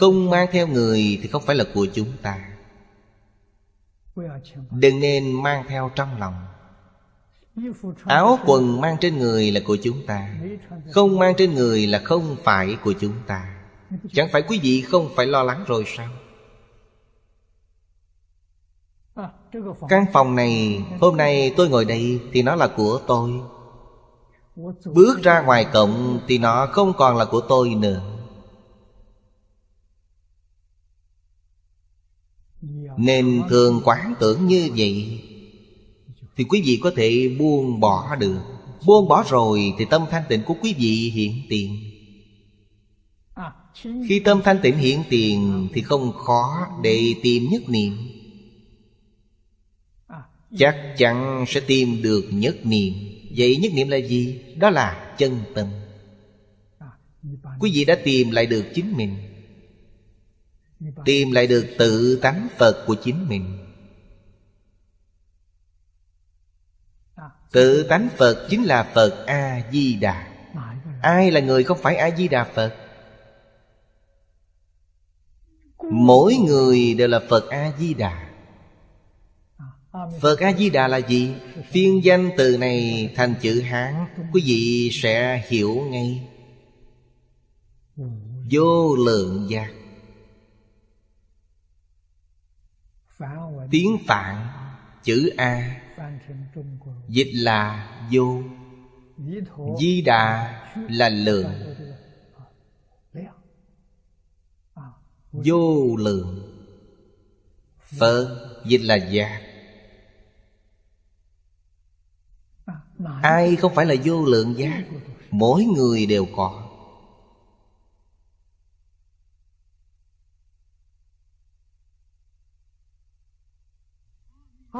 Không mang theo người thì không phải là của chúng ta. Đừng nên mang theo trong lòng. Áo quần mang trên người là của chúng ta, Không mang trên người là không phải của chúng ta. Chẳng phải quý vị không phải lo lắng rồi sao? Căn phòng này, Hôm nay tôi ngồi đây Thì nó là của tôi. Bước ra ngoài cổng Thì nó không còn là của tôi nữa. Nên thường quán tưởng như vậy. Thì quý vị có thể buông bỏ được. Buông bỏ rồi Thì tâm thanh tịnh của quý vị hiện tiền. Khi tâm thanh tịnh hiện tiền Thì không khó để tìm nhất niệm. Chắc chắn sẽ tìm được nhất niệm. Vậy nhất niệm là gì? Đó là chân tâm. Quý vị đã tìm lại được chính mình. Tìm lại được tự tánh Phật của chính mình. Tự tánh Phật chính là Phật A-di-đà. Ai là người không phải A-di-đà Phật? Mỗi người đều là Phật A-di-đà. Phật A-di-đà là gì? Phiên danh từ này thành chữ Hán. Quý vị sẽ hiểu ngay. Vô lượng giác. Tiếng Phạn, Chữ A. Dịch là vô. Di đà là lượng. Vô lượng. Phật dịch là giác Ai không phải là vô lượng giác Mỗi người đều có.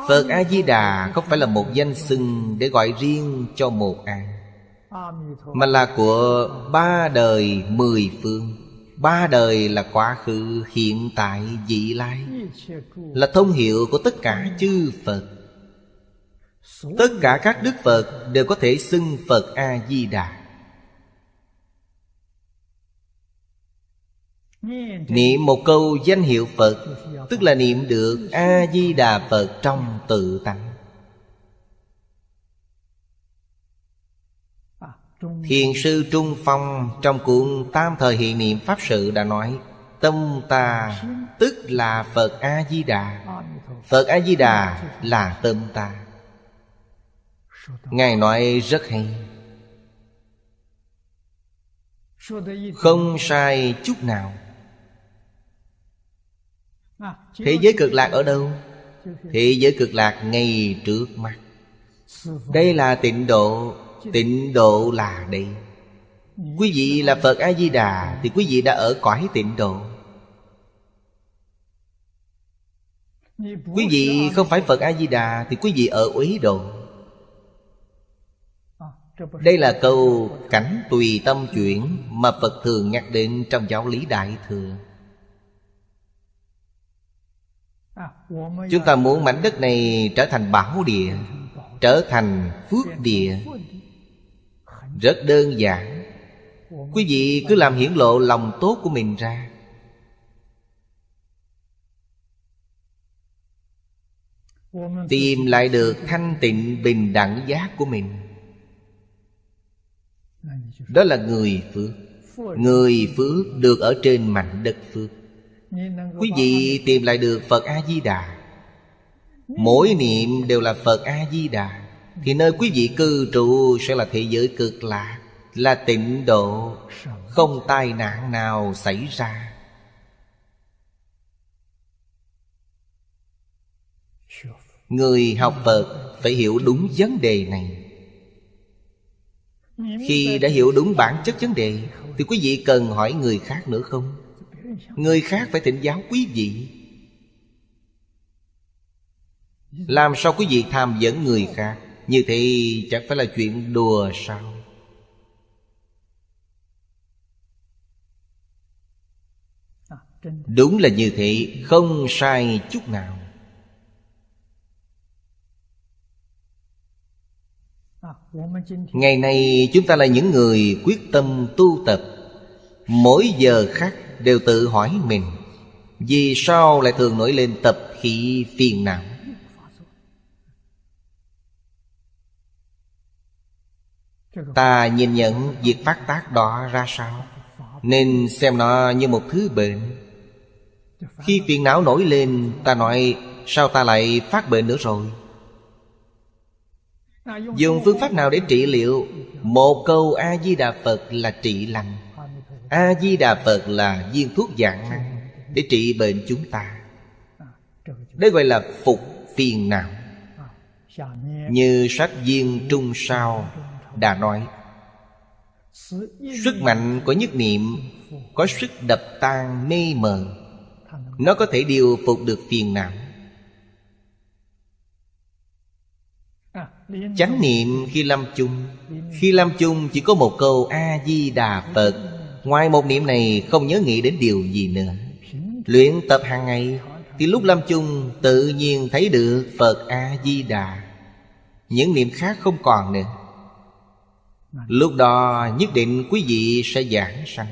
Phật A-di-đà không phải là một danh xưng Để gọi riêng cho một ai Mà là của ba đời mười phương. Ba đời là quá khứ, hiện tại, vị lai. Là thông hiệu của tất cả chư Phật. Tất cả các Đức Phật đều có thể xưng Phật A-di-đà. Niệm một câu danh hiệu Phật, Tức là niệm được A-di-đà Phật trong tự tánh. Thiền sư Trung Phong trong cuốn Tam Thời Hiện Niệm Pháp Sự đã nói, Tâm ta tức là Phật A-di-đà Phật A-di-đà là tâm ta. Ngài nói rất hay. Không sai chút nào. Thế giới cực lạc ở đâu? Thế giới cực lạc ngay trước mắt. Đây là tịnh độ Tịnh độ là đây. Quý vị là Phật A-di-đà Thì quý vị đã ở cõi tịnh độ. Quý vị không phải Phật A-di-đà Thì quý vị ở uế độ. Đây là câu cảnh tùy tâm chuyển Mà Phật thường nhắc đến trong giáo lý Đại Thừa. Chúng ta muốn mảnh đất này trở thành bảo địa, Trở thành phước địa. Rất đơn giản. Quý vị cứ làm hiển lộ lòng tốt của mình ra. Tìm lại được thanh tịnh bình đẳng giác của mình. Đó là người phước. Người phước được ở trên mảnh đất phước. Quý vị tìm lại được Phật A-di-đà. Mỗi niệm đều là Phật A-di-đà. Thì nơi quý vị cư trụ sẽ là thế giới cực lạc Là tịnh độ, Không tai nạn nào xảy ra. Người học Phật phải hiểu đúng vấn đề này. Khi đã hiểu đúng bản chất vấn đề, Thì quý vị cần hỏi người khác nữa không? Người khác phải thỉnh giáo quý vị. Làm sao quý vị tham dẫn người khác? Như thế chẳng phải là chuyện đùa sao? Đúng là như thế, Không sai chút nào. Ngày nay chúng ta là những người quyết tâm tu tập. Mỗi giờ khác đều tự hỏi mình, Vì sao lại thường nổi lên tập khí phiền não? Ta nhìn nhận việc phát tác đó ra sao? Nên xem nó như một thứ bệnh. Khi phiền não nổi lên, Ta nói, Sao ta lại phát bệnh nữa rồi? Dùng phương pháp nào để trị liệu? Một câu A-di-đà Phật là trị lành. A-di-đà Phật là viên thuốc dạng năng Để trị bệnh chúng ta. Đây gọi là phục phiền não. Như sách viên trung sao đã nói, Sức mạnh của nhất niệm Có sức đập tan mê mờ. Nó có thể điều phục được phiền não. Chánh niệm khi lâm chung, Khi lâm chung chỉ có một câu A-di-đà Phật. Ngoài một niệm này, không nhớ nghĩ đến điều gì nữa. Luyện tập hàng ngày, Thì lúc lâm chung, tự nhiên thấy được Phật A-di-đà. Những niệm khác không còn nữa. Lúc đó, nhất định quý vị sẽ giảng sanh.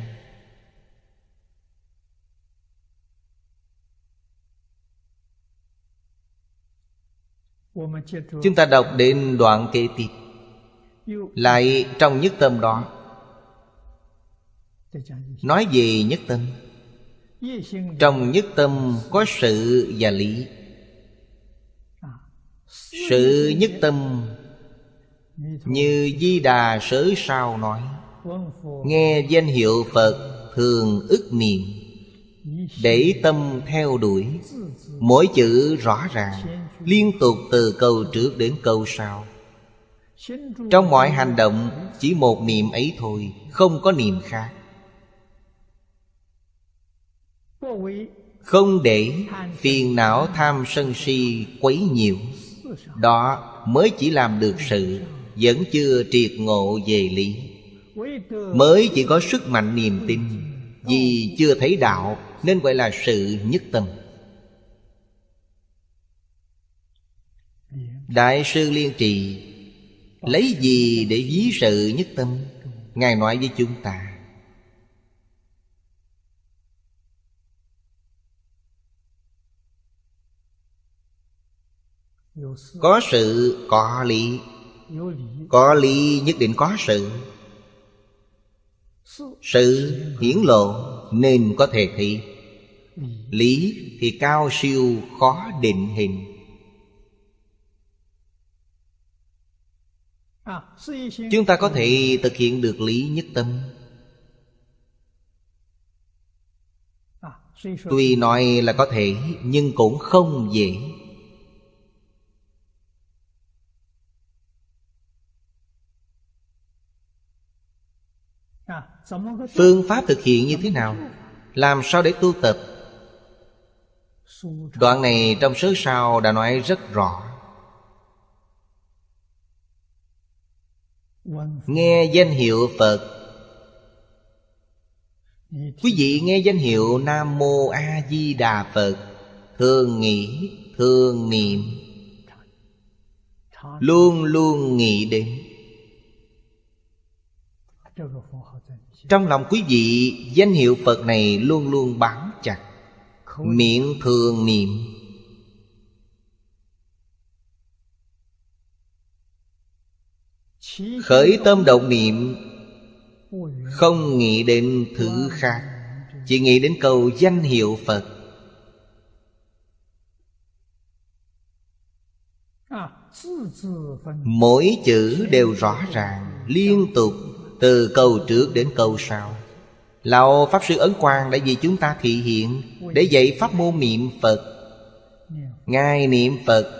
Chúng ta đọc đến đoạn kế tiếp. Lại trong nhất tâm đó Nói về nhất tâm. Trong nhất tâm có sự và lý. Sự nhất tâm Như Di Đà Sớ Sao nói. Nghe danh hiệu Phật thường ức niệm. Để tâm theo đuổi, Mỗi chữ rõ ràng, Liên tục từ câu trước đến câu sau. Trong mọi hành động, Chỉ một niệm ấy thôi, Không có niệm khác. Không để phiền não tham sân si quấy nhiễu, Đó mới chỉ làm được sự Vẫn chưa triệt ngộ về lý. Mới chỉ có sức mạnh niềm tin Vì chưa thấy đạo Nên gọi là sự nhất tâm. Đại sư Liên Trì Lấy gì để ví sự nhất tâm? Ngài nói với chúng ta. Có sự có lý. Có lý nhất định có sự. Sự hiển lộ nên có thể thị. Lý. Thì cao siêu khó định hình. Chúng ta có thể thực hiện được lý nhất tâm. Tuy nói là có thể Nhưng cũng không dễ Phương pháp thực hiện như thế nào? Làm sao để tu tập? Đoạn này trong sớ sau đã nói rất rõ. Nghe danh hiệu Phật. Quý vị nghe danh hiệu Nam Mô A Di Đà Phật. Thường nghĩ, thường niệm. Luôn luôn nghĩ đến. Trong lòng quý vị Danh hiệu Phật này luôn luôn bám chặt. Miệng thường niệm. Khởi tâm động niệm. Không nghĩ đến thứ khác. Chỉ nghĩ đến câu danh hiệu Phật. Mỗi chữ đều rõ ràng Liên tục từ câu trước đến câu sau. Lão Pháp Sư Ấn Quang đã vì chúng ta thị hiện Để dạy pháp môn niệm Phật. Ngài niệm Phật.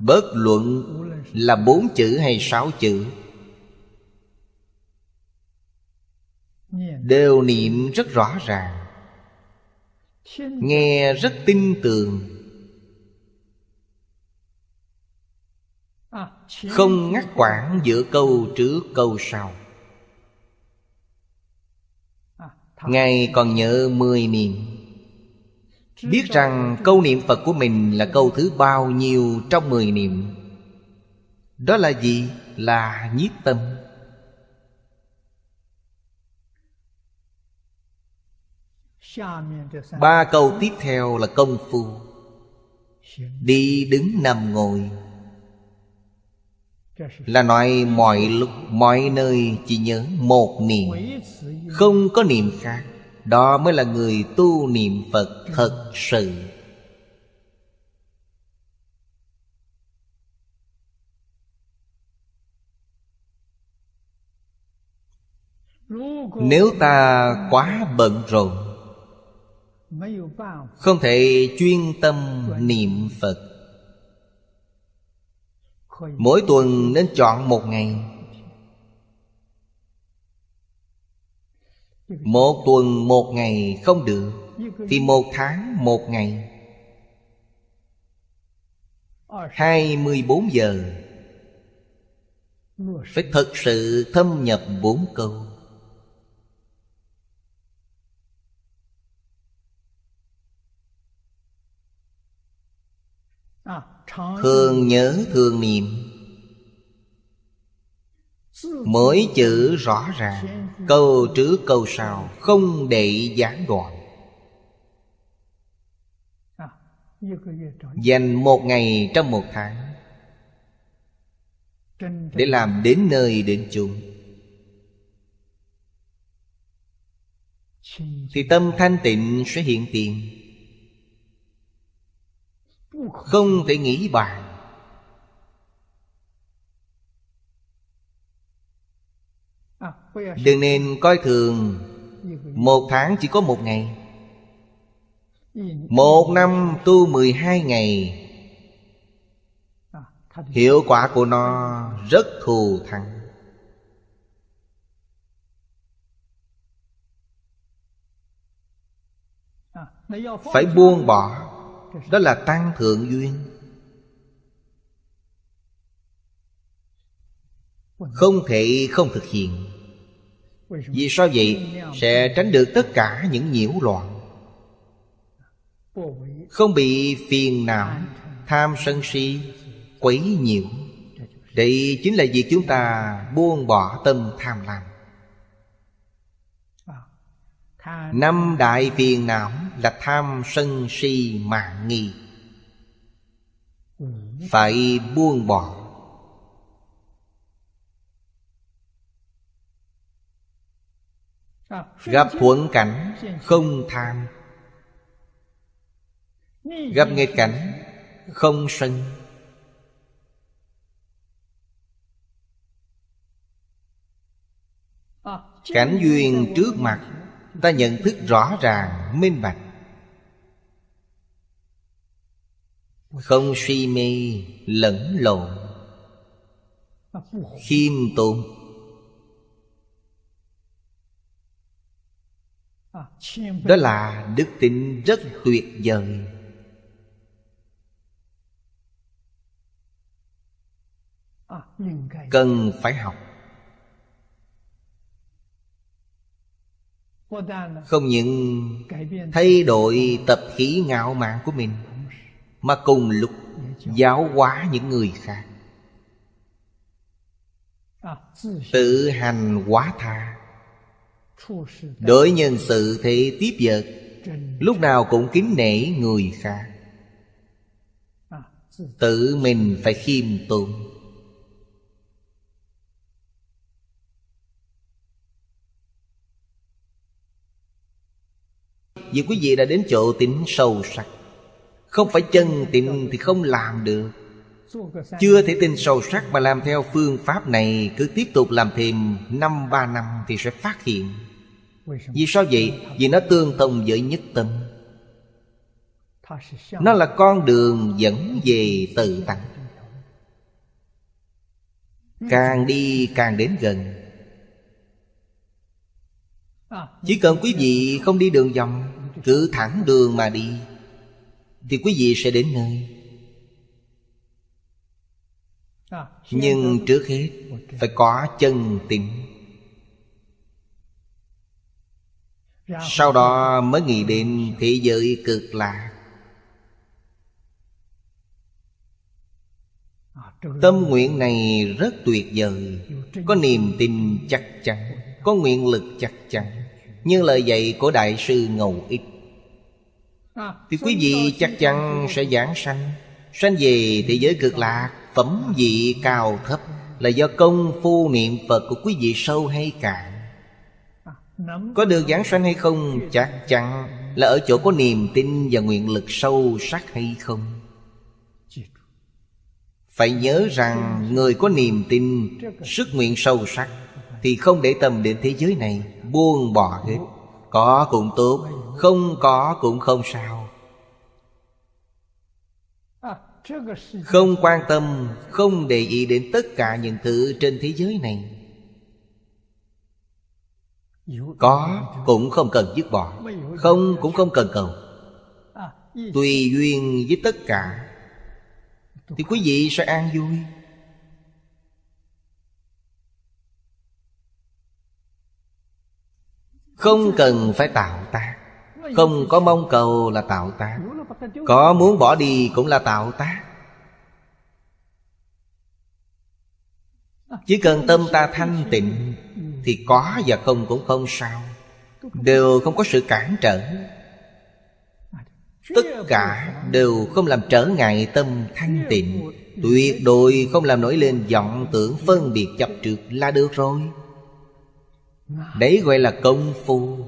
Bất luận là bốn chữ hay sáu chữ? Đều niệm rất rõ ràng, Nghe rất tin tưởng Không ngắt quãng giữa câu trước câu sau. Ngài còn nhớ mười niệm Biết rằng câu niệm Phật của mình là câu thứ bao nhiêu trong mười niệm. Đó là gì? Là nhiếp tâm. Ba câu tiếp theo là công phu. Đi đứng nằm ngồi. Là nói mọi lúc, mọi nơi chỉ nhớ một niệm Không có niệm khác. Đó mới là người tu niệm Phật thật sự. Nếu ta quá bận rộn, Không thể chuyên tâm niệm Phật Mỗi tuần nên chọn một ngày. Một tuần một ngày không được, Thì một tháng một ngày. Hai mươi bốn giờ. Phải thật sự thâm nhập bốn câu. Thường nhớ thường niệm. Mỗi chữ rõ ràng, Câu trước câu sau, Không để gián đoạn. Dành một ngày trong một tháng Để làm đến nơi đến chung Thì tâm thanh tịnh sẽ hiện tiền. Không thể nghĩ bàn. Đừng nên coi thường. Một tháng chỉ có một ngày. Một năm tu mười hai ngày. Hiệu quả của nó rất thù thắng. Phải buông bỏ. Đó là tăng thượng duyên. Không thể không thực hiện. Vì sao vậy? Sẽ tránh được tất cả những nhiễu loạn. Không bị phiền não, Tham sân si, Quấy nhiễu. Đây chính là việc chúng ta buông bỏ tâm tham lam. Năm đại phiền não là tham sân si mạng nghi. Phải buông bỏ. Gặp thuận cảnh không tham. Gặp nghịch cảnh không sân. Cảnh duyên trước mặt Ta nhận thức rõ ràng, minh bạch. Không suy mê, lẫn lộn. Khiêm tốn. Đó là đức tính rất tuyệt vời. Cần phải học. Không những thay đổi tập khí ngạo mạn của mình, Mà cùng lúc giáo hóa những người khác. Tự hành quá tha. Đối nhân sự thì tiếp vật, Lúc nào cũng kính nể người khác. Tự mình phải khiêm tốn. Vì quý vị đã đến chỗ tính sâu sắc. Không phải chân tịnh thì không làm được. Chưa thể tin sâu sắc mà làm theo phương pháp này, Cứ tiếp tục làm thêm năm, ba năm thì sẽ phát hiện. Vì sao vậy? Vì nó tương thông với nhất tâm. Nó là con đường dẫn về tự tánh. Càng đi càng đến gần. Chỉ cần quý vị không đi đường vòng cứ thẳng đường mà đi, Thì quý vị sẽ đến nơi. Nhưng trước hết Phải có chân tình. Sau đó mới nghĩ đến thế giới cực lạc Tâm nguyện này rất tuyệt vời, Có niềm tin chắc chắn, Có nguyện lực chắc chắn như lời dạy của Đại sư Ngầu Ích. Thì quý vị chắc chắn sẽ giảng sanh. Sanh về thế giới cực lạc Phẩm vị cao thấp Là do công phu niệm Phật của quý vị sâu hay cạn. Có được giảng sanh hay không Chắc chắn là ở chỗ có niềm tin Và nguyện lực sâu sắc hay không. Phải nhớ rằng Người có niềm tin Sức nguyện sâu sắc Thì không để tâm đến thế giới này buông bỏ hết. Có cũng tốt, Không có cũng không sao. Không quan tâm, Không để ý đến tất cả những thứ trên thế giới này. Có cũng không cần dứt bỏ, Không cũng không cần cầu. Tùy duyên với tất cả, Thì quý vị sẽ an vui. Không cần phải tạo tác. Không có mong cầu là tạo tác. Có muốn bỏ đi cũng là tạo tác. Chỉ cần tâm ta thanh tịnh Thì có và không cũng không sao. Đều không có sự cản trở. Tất cả đều không làm trở ngại tâm thanh tịnh. Tuyệt đối không làm nổi lên vọng tưởng phân biệt chấp trước là được rồi. Đấy gọi là công phu.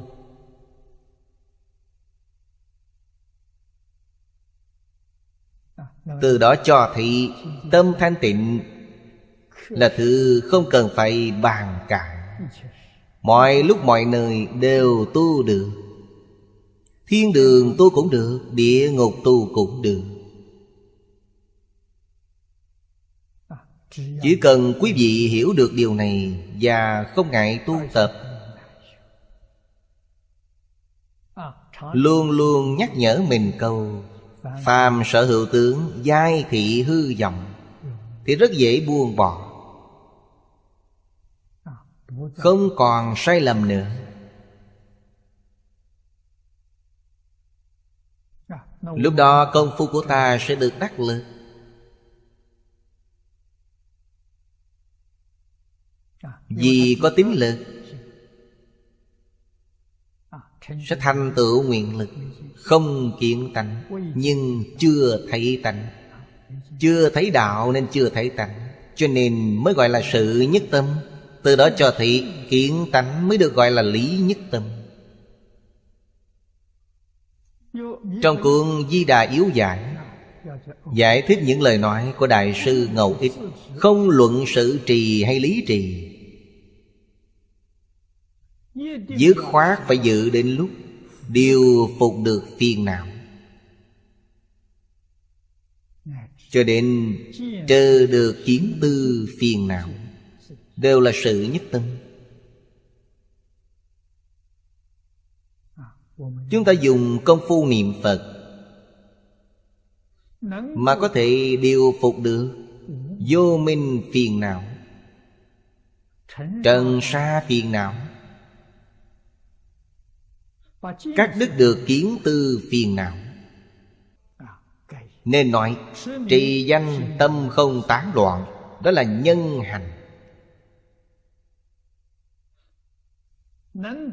Từ đó cho thị Tâm thanh tịnh Là thứ không cần phải bàn cãi. Mọi lúc mọi nơi đều tu được. Thiên đường tu cũng được, Địa ngục tu cũng được. Chỉ cần quý vị hiểu được điều này Và không ngại tu tập, Luôn luôn nhắc nhở mình câu, Phàm sở hữu tướng, Giai thị hư vọng, Thì rất dễ buông bỏ. Không còn sai lầm nữa. Lúc đó công phu của ta sẽ được đắc lực. Vì có tín lực, Sẽ thành tựu nguyện lực. Không kiện tánh, Nhưng chưa thấy tánh. Chưa thấy đạo nên chưa thấy tánh. Cho nên mới gọi là sự nhất tâm. Từ đó cho thị kiện tánh mới được gọi là lý nhất tâm. Trong cuốn Di Đà Yếu Giải Giải thích những lời nói của Đại sư Ngầu Ích, Không luận sự trì hay lý trì Dứt khoát phải dự đến lúc Điều phục được phiền não. Cho đến trừ được kiến tư phiền não, Đều là sự nhất tâm. Chúng ta dùng công phu niệm Phật Mà có thể điều phục được Vô minh phiền não, Trần sa phiền não. Cắt đứt được kiến tư phiền não. Nên nói, Trì danh tâm không tán loạn, Đó là nhân hành.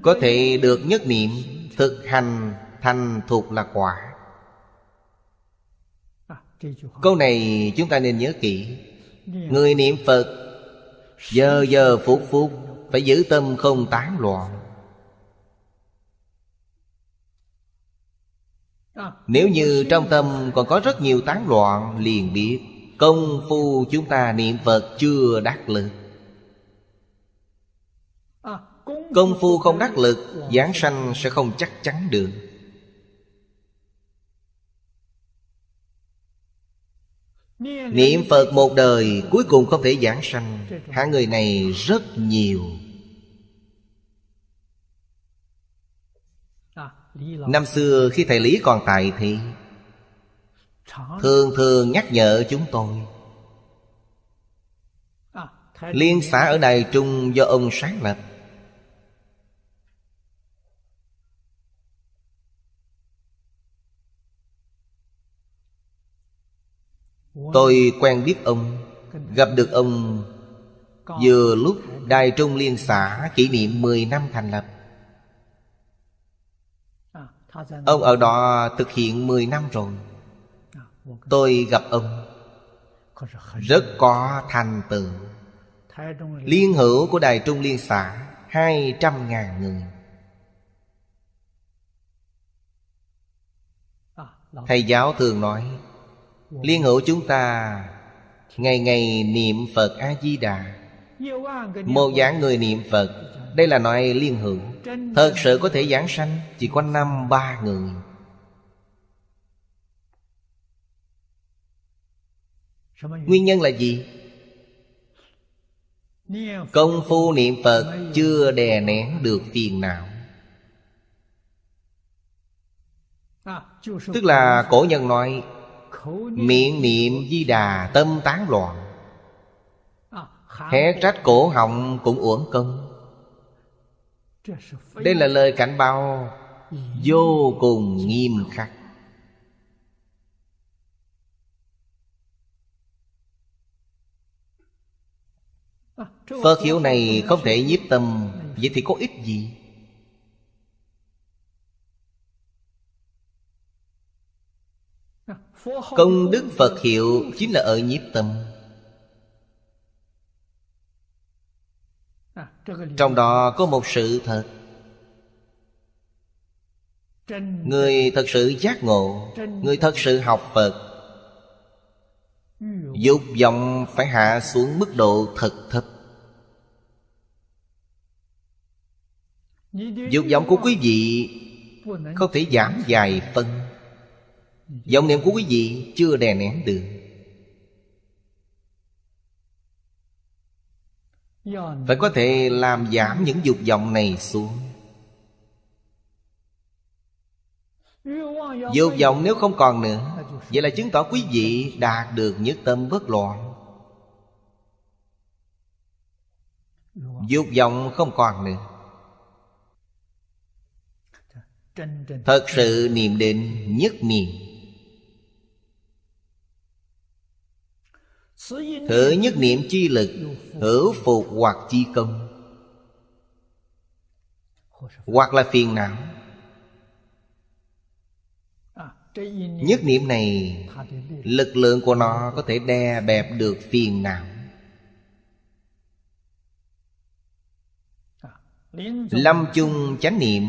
Có thể được nhất niệm, Thực hành thành thuộc là quả. Câu này chúng ta nên nhớ kỹ. Người niệm Phật, Giờ giờ phút phút Phải giữ tâm không tán loạn Nếu như trong tâm còn có rất nhiều tán loạn, Liền biết Công phu chúng ta niệm Phật chưa đắc lực. Công phu không đắc lực, Giảng sanh sẽ không chắc chắn được. Niệm Phật một đời Cuối cùng không thể giảng sanh. Hạng người này rất nhiều. Năm xưa khi thầy Lý còn tại thì Thường thường nhắc nhở chúng tôi. Liên xã ở Đài Trung do ông sáng lập. Tôi quen biết ông, Gặp được ông Vừa lúc Đài Trung Liên xã kỷ niệm 10 năm thành lập. Ông ở đó thực hiện 10 năm rồi. Tôi gặp ông. Rất có thành tựu. Liên. Hữu của Đài Trung Liên xã hai trăm ngàn người. Thầy giáo thường nói Liên hữu chúng ta Ngày ngày niệm Phật A-di-đà Một dạng người niệm Phật đây là nói liên hữu Thật sự có thể giảng sanh Chỉ có năm, ba người. Nguyên nhân là gì? Công phu niệm Phật chưa đè nén được phiền não. Tức là cổ nhân nói, Miệng niệm di đà tâm tán loạn. Hé trách cổ họng cũng uổng công. Đây là lời cảnh báo Vô cùng nghiêm khắc. Phật hiệu này không thể nhiếp tâm. Vậy thì có ích gì? Công đức Phật hiệu chính là ở nhiếp tâm. Trong đó có một sự thật. Người thật sự giác ngộ, Người thật sự học Phật, Dục vọng phải hạ xuống mức độ thật thấp. Dục vọng của quý vị Không thể giảm dài phân vọng niệm của quý vị chưa đè nén được. Phải có thể làm giảm những dục vọng này xuống. Dục vọng nếu không còn nữa, Vậy là chứng tỏ quý vị đạt được nhất tâm bất loạn. Dục vọng không còn nữa. Thật sự niệm định nhất niệm Thử nhất niệm chi lực, Hữu phục hoặc chi công. Hoặc là phiền não. Nhất niệm này, Lực lượng của nó có thể đè bẹp được phiền não. Lâm chung chánh niệm,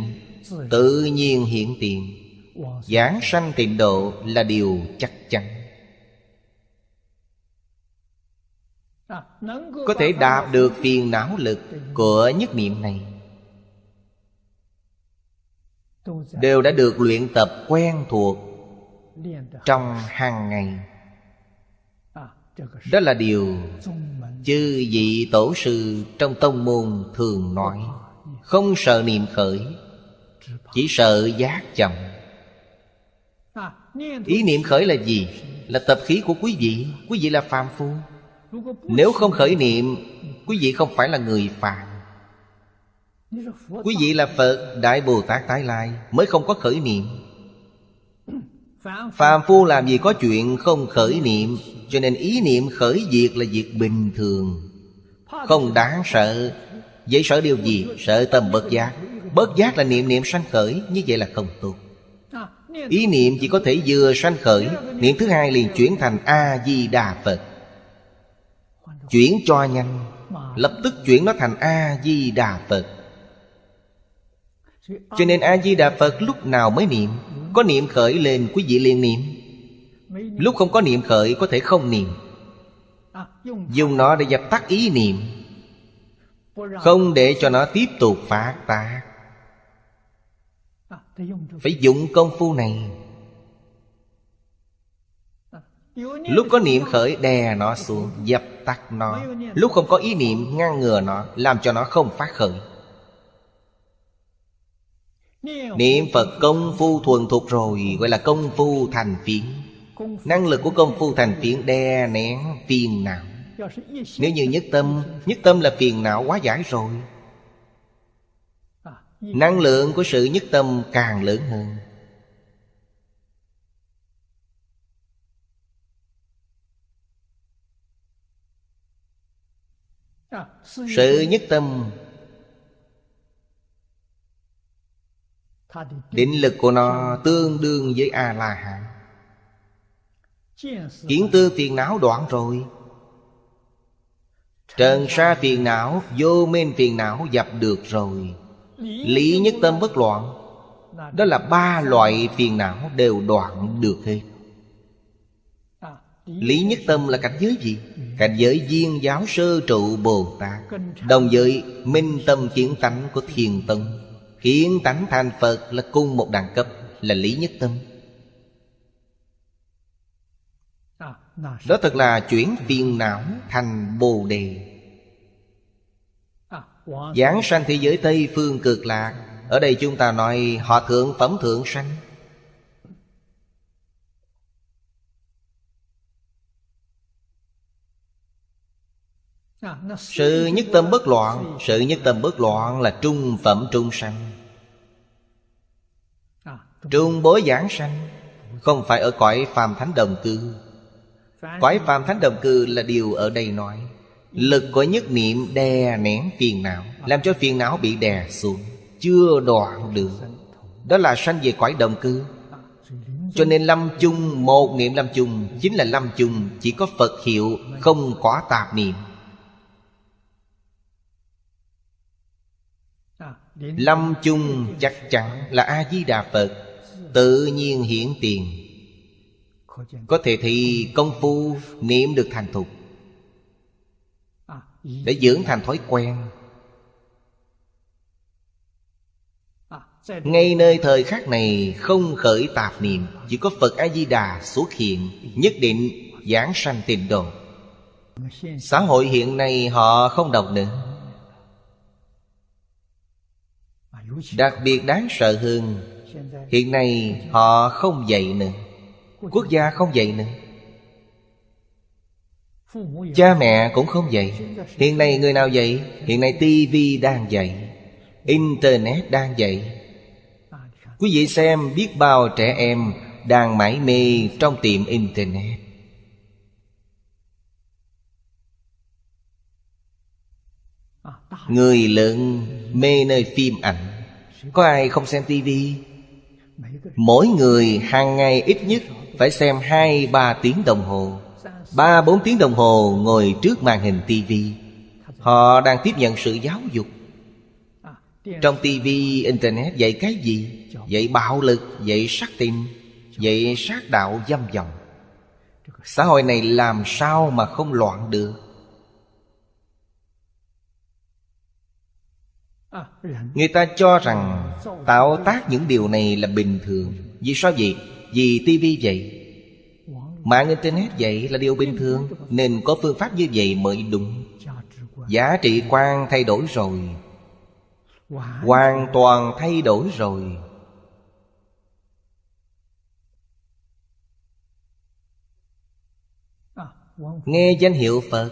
Tự nhiên hiện tiền. Giảng sanh tịnh độ là điều chắc chắn. Có thể đạt được phiền não lực của nhất niệm này. Đều đã được luyện tập quen thuộc Trong hàng ngày. Đó là điều Chư vị tổ sư trong tông môn thường nói. Không sợ niệm khởi, Chỉ sợ giác chậm. Ý niệm khởi là gì? Là tập khí của quý vị. Quý vị là phàm phu. Nếu không khởi niệm, Quý vị không phải là người phàm. Quý vị là Phật Đại Bồ Tát Tái Lai Mới không có khởi niệm. Phàm phu làm gì có chuyện không khởi niệm, Cho nên ý niệm khởi diệt là việc bình thường. Không đáng sợ. Vậy sợ điều gì? Sợ tâm bất giác. Bất giác là niệm niệm sanh khởi, Như vậy là không tốt. Ý niệm chỉ có thể vừa sanh khởi, Niệm thứ hai liền chuyển thành A-di-đà Phật. Chuyển cho nhanh. Lập tức chuyển nó thành A-di-đà Phật. Cho nên A-di-đà Phật lúc nào mới niệm? Có niệm khởi lên quý vị liền niệm. Lúc không có niệm khởi có thể không niệm. Dùng nó để dập tắt ý niệm. Không để cho nó tiếp tục phát tác. Phải dụng công phu này Lúc có niệm khởi đè nó xuống Dập tắt nó. Lúc không có ý niệm ngăn ngừa nó Làm cho nó không phát khởi. Niệm Phật công phu thuần thục rồi Gọi là công phu thành phiến. Năng lực của công phu thành phiến đè nén phiền não. Nếu như nhất tâm Nhất tâm là phiền não quá giải rồi. Năng lượng của sự nhất tâm càng lớn hơn Sự nhất tâm. Định lực của nó tương đương với A-la-hán. Kiến tư phiền não đoạn rồi. Trần sa phiền não Vô minh phiền não dập được rồi. Lý nhất tâm bất loạn. Đó là ba loại phiền não đều đoạn được hết Lý nhất tâm là cảnh giới gì? Cảnh giới viên giáo sơ trụ Bồ Tát. Đồng với minh tâm kiến tánh của thiền tông. Kiến tánh thành Phật là cùng một đẳng cấp, Là lý nhất tâm. Đó thật là chuyển phiền não thành Bồ Đề. Giảng sanh thế giới Tây phương cực lạc. Ở đây chúng ta nói họ thượng phẩm thượng sanh. Sự nhất tâm bất loạn, Sự nhất tâm bất loạn là trung phẩm trung sanh. Trung bối giảng sanh, Không phải ở cõi phàm thánh đồng cư. Cõi phàm thánh đồng cư là điều ở đây nói, Lực của nhất niệm đè nén phiền não, Làm cho phiền não bị đè xuống, Chưa đoạn được. Đó là sanh về cõi đồng cư. Cho nên lâm chung, Một niệm lâm chung Chính là lâm chung, Chỉ có Phật hiệu, Không có tạp niệm. Lâm chung chắc chắn là A-di-đà Phật Tự nhiên hiển tiền. Có thể thì công phu niệm được thành thục. Để dưỡng thành thói quen. Ngay nơi thời khắc này không khởi tạp niệm chỉ có phật a di đà xuất hiện nhất định giảng sanh tịnh độ. Xã hội hiện nay họ không đọc nữa đặc biệt đáng sợ hơn, hiện nay họ không dạy nữa. Quốc gia không dạy nữa. Cha mẹ cũng không dạy. Hiện nay người nào dạy? Hiện nay tivi đang dạy. Internet đang dạy. Quý vị xem biết bao trẻ em Đang mải mê trong tiệm Internet. Người lớn mê nơi phim ảnh. Có ai không xem tivi Mỗi người hàng ngày ít nhất Phải xem hai ba tiếng đồng hồ. Ba bốn tiếng đồng hồ ngồi trước màn hình tivi Họ đang tiếp nhận sự giáo dục. Trong tivi Internet dạy cái gì? Dạy bạo lực, dạy sát tình Dạy sát đạo dâm vọng Xã hội này làm sao mà không loạn được Người ta cho rằng tạo tác những điều này là bình thường. Vì sao vậy? Vì tivi vậy. Mạng Internet vậy là điều bình thường. Nên có phương pháp như vậy mới đúng. Giá trị quan thay đổi rồi. Hoàn toàn thay đổi rồi. Nghe danh hiệu Phật.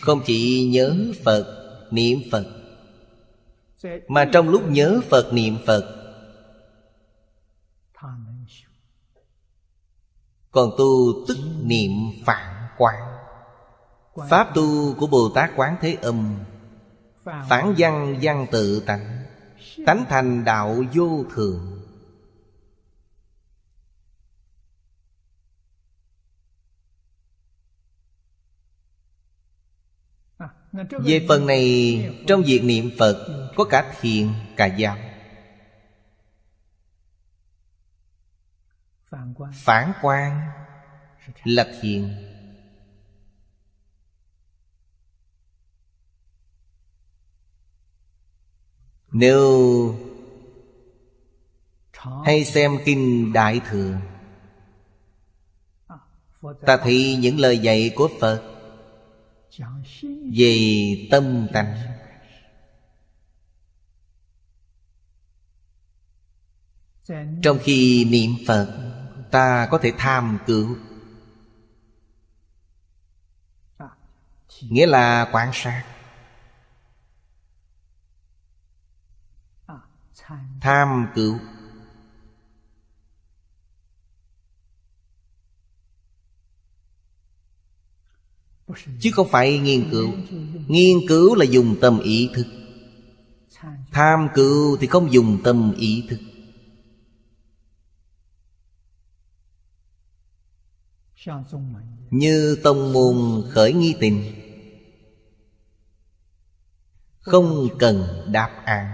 Không chỉ nhớ Phật, niệm Phật mà trong lúc nhớ Phật, niệm Phật Còn tu tức niệm phản quán. Pháp tu của Bồ Tát Quán Thế Âm Phản văn văn tự tánh Tánh thành đạo vô thường. Về phần này, Trong việc niệm Phật, Có cả thiền, cả giáo. Phản quan Là thiền Nếu Hay xem Kinh Đại Thừa, Ta thấy những lời dạy của Phật về tâm tánh. Trong khi niệm Phật, Ta có thể tham cứu. Nghĩa là quan sát. Tham cứu. Chứ không phải nghiên cứu. Nghiên cứu là dùng tâm ý thức. Tham cứu thì không dùng tâm ý thức. Như tông môn khởi nghi tình, không cần đáp án.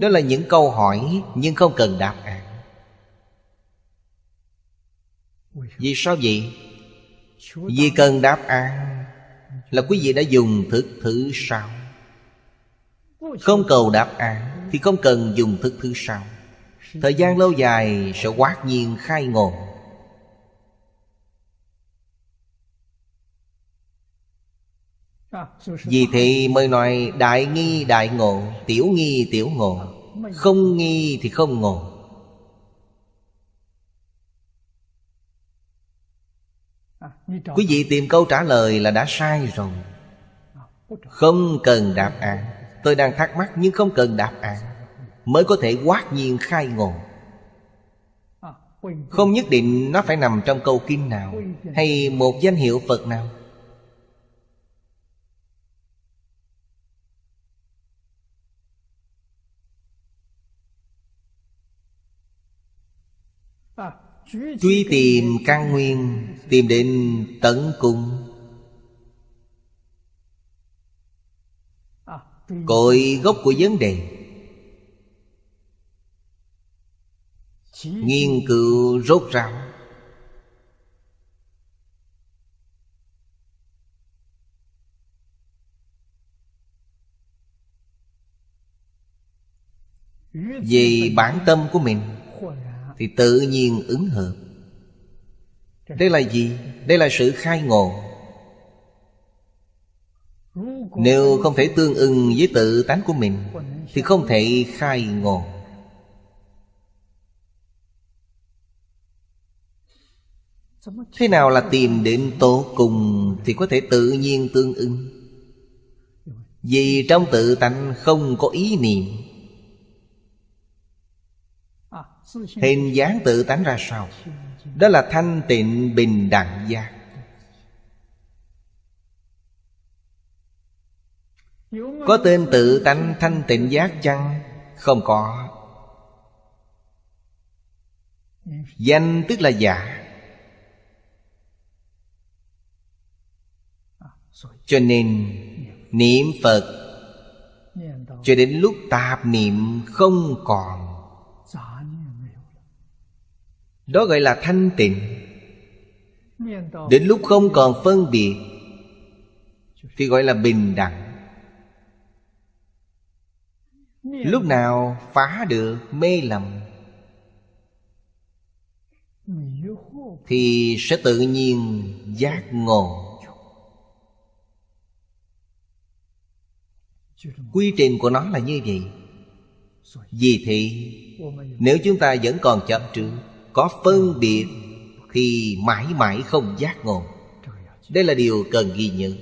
Đó là những câu hỏi nhưng không cần đáp án. Vì sao vậy? Vì cần đáp án Là quý vị đã dùng thức thứ sao Không cầu đáp án Thì không cần dùng thức thứ sao Thời gian lâu dài sẽ quát nhiên khai ngộ. Vì thế mới nói đại nghi đại ngộ Tiểu nghi tiểu ngộ Không nghi thì không ngộ Quý vị tìm câu trả lời là đã sai rồi. Không cần đáp án. Tôi đang thắc mắc nhưng không cần đáp án. Mới có thể quát nhiên khai ngộ. Không nhất định nó phải nằm trong câu kinh nào Hay một danh hiệu Phật nào Truy tìm căn nguyên, Tìm đến tận cùng Cội gốc của vấn đề. Nghiên cứu rốt ráo. Về bản tâm của mình thì tự nhiên ứng hợp. Đây là gì? Đây là sự khai ngộ. Nếu không thể tương ưng với tự tánh của mình, thì không thể khai ngộ. Thế nào là tìm đến tổ cùng thì có thể tự nhiên tương ưng? Vì trong tự tánh không có ý niệm Hình dáng tự tánh ra sao? Đó là thanh tịnh bình đẳng giác. Có tên tự tánh thanh tịnh giác chăng? Không có. Danh tức là giả. Cho nên, Niệm Phật, cho đến lúc tạp niệm không còn đó gọi là thanh tịnh. Đến lúc không còn phân biệt, thì gọi là bình đẳng. Lúc nào phá được mê lầm, thì sẽ tự nhiên giác ngộ. Quy trình của nó là như vậy. Vì thì nếu chúng ta vẫn còn chấp trước có phân biệt thì mãi mãi không giác ngộ. Đây là điều cần ghi nhớ.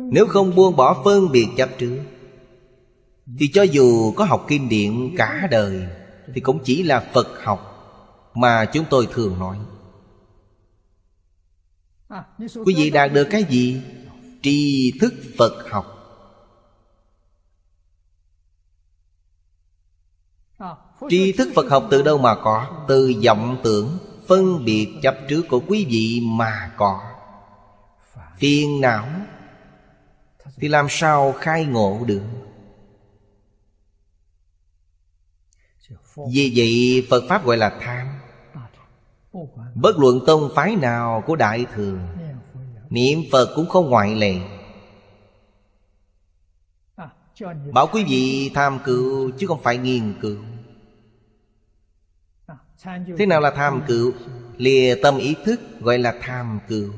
Nếu không buông bỏ phân biệt chấp trước, thì cho dù có học kinh điển cả đời, thì cũng chỉ là phật học mà chúng tôi thường nói. Quý vị đạt được cái gì? Tri thức phật học. Tri thức phật học từ đâu mà có? Từ vọng tưởng, phân biệt chấp trước của quý vị mà có. Phiền não, thì làm sao khai ngộ được? Vì vậy, phật pháp gọi là tham. Bất luận tông phái nào của đại thừa, niệm phật cũng không ngoại lệ. Bảo quý vị tham cứu chứ không phải nghiên cứu thế nào là tham cựu? lìa tâm ý thức, gọi là tham cựu.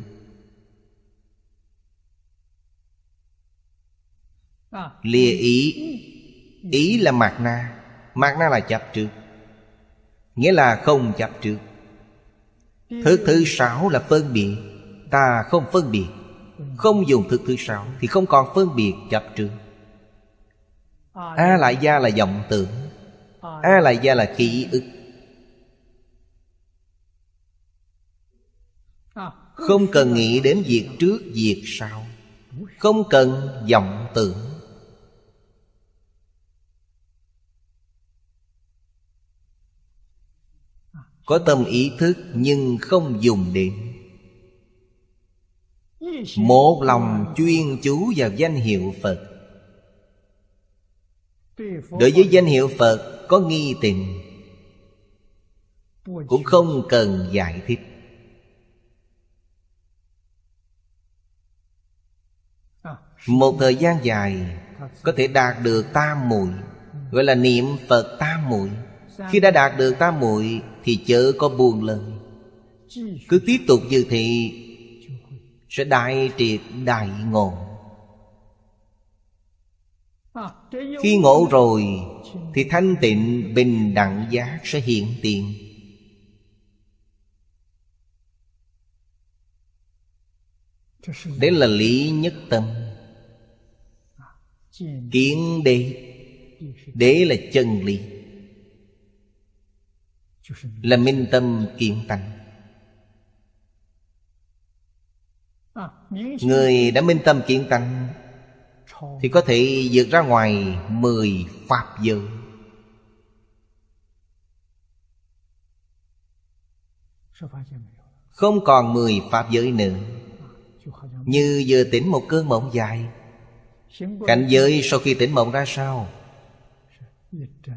Lìa ý. Ý là mạt na. Mạt na là chấp trước. Nghĩa là không chấp trước. Thứ thứ sáu là phân biệt. Ta không phân biệt. Không dùng thứ thứ sáu thì không còn phân biệt chấp trước. A lại gia là vọng tưởng. A lại gia là ký ức. Không cần nghĩ đến việc trước, việc sau. Không cần vọng tưởng. Có tâm ý thức nhưng không dùng đến một lòng chuyên chú vào danh hiệu phật. Đối với danh hiệu phật có nghi tình. Cũng không cần giải thích. Một thời gian dài, có thể đạt được tam muội. Gọi là niệm phật tam muội. Khi đã đạt được tam muội, thì chớ có buồn lời. Cứ tiếp tục như thị sẽ đại triệt đại ngộ. Khi ngộ rồi, thì thanh tịnh, bình đẳng giác sẽ hiện tiền. Đấy là lý nhất tâm kiến đế. Đế là chân lý. Là minh tâm kiến tánh. Người đã minh tâm kiến tánh, thì có thể vượt ra ngoài mười pháp giới. Không còn mười pháp giới nữa. Như vừa tỉnh một cơn mộng dài cảnh giới sau khi tỉnh mộng ra sao?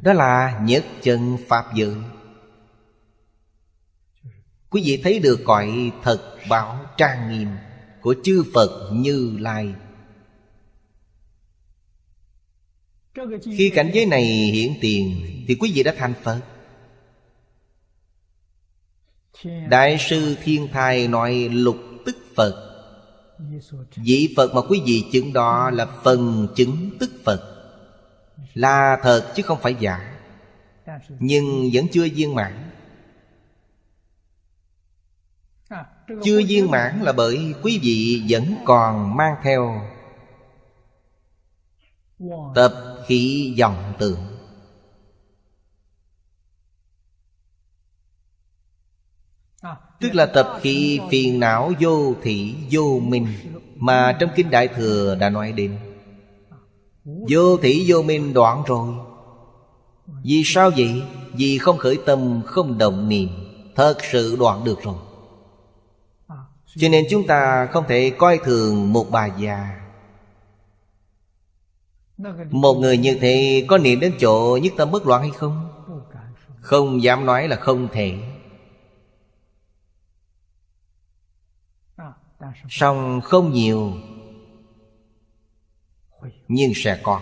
Đó là nhất chân pháp giới Quý vị thấy được cõi thật bảo trang nghiêm Của chư Phật Như Lai. Khi cảnh giới này hiện tiền, Thì quý vị đã thành Phật. Đại sư Thiên Thai nói lục tức Phật. Vị Phật mà quý vị chứng đó là phần chứng tức Phật. Là thật chứ không phải giả. Nhưng vẫn chưa viên mãn. Chưa viên mãn là bởi quý vị vẫn còn mang theo Tập khí dòng tượng Tức là tập khí phiền não vô thị vô minh Mà trong Kinh Đại Thừa đã nói đến. Vô thị vô minh đoạn rồi. Vì sao vậy? Vì không khởi tâm, không động niệm Thật sự đoạn được rồi. Cho nên chúng ta không thể coi thường một bà già. Một người như thế có niệm đến chỗ nhất tâm bất loạn hay không? Không dám nói là không thể. Song không nhiều, nhưng sẽ có.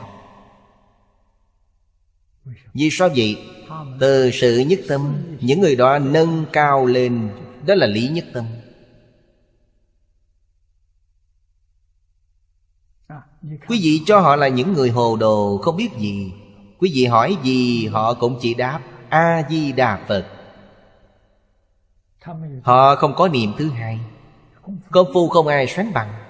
Vì sao vậy? Từ sự nhất tâm, những người đó nâng cao lên, đó là lý nhất tâm. Quý vị cho họ là những người hồ đồ, không biết gì. Quý vị hỏi gì, họ cũng chỉ đáp, a di đà phật. Họ không có niệm thứ hai công phu không ai sánh bằng.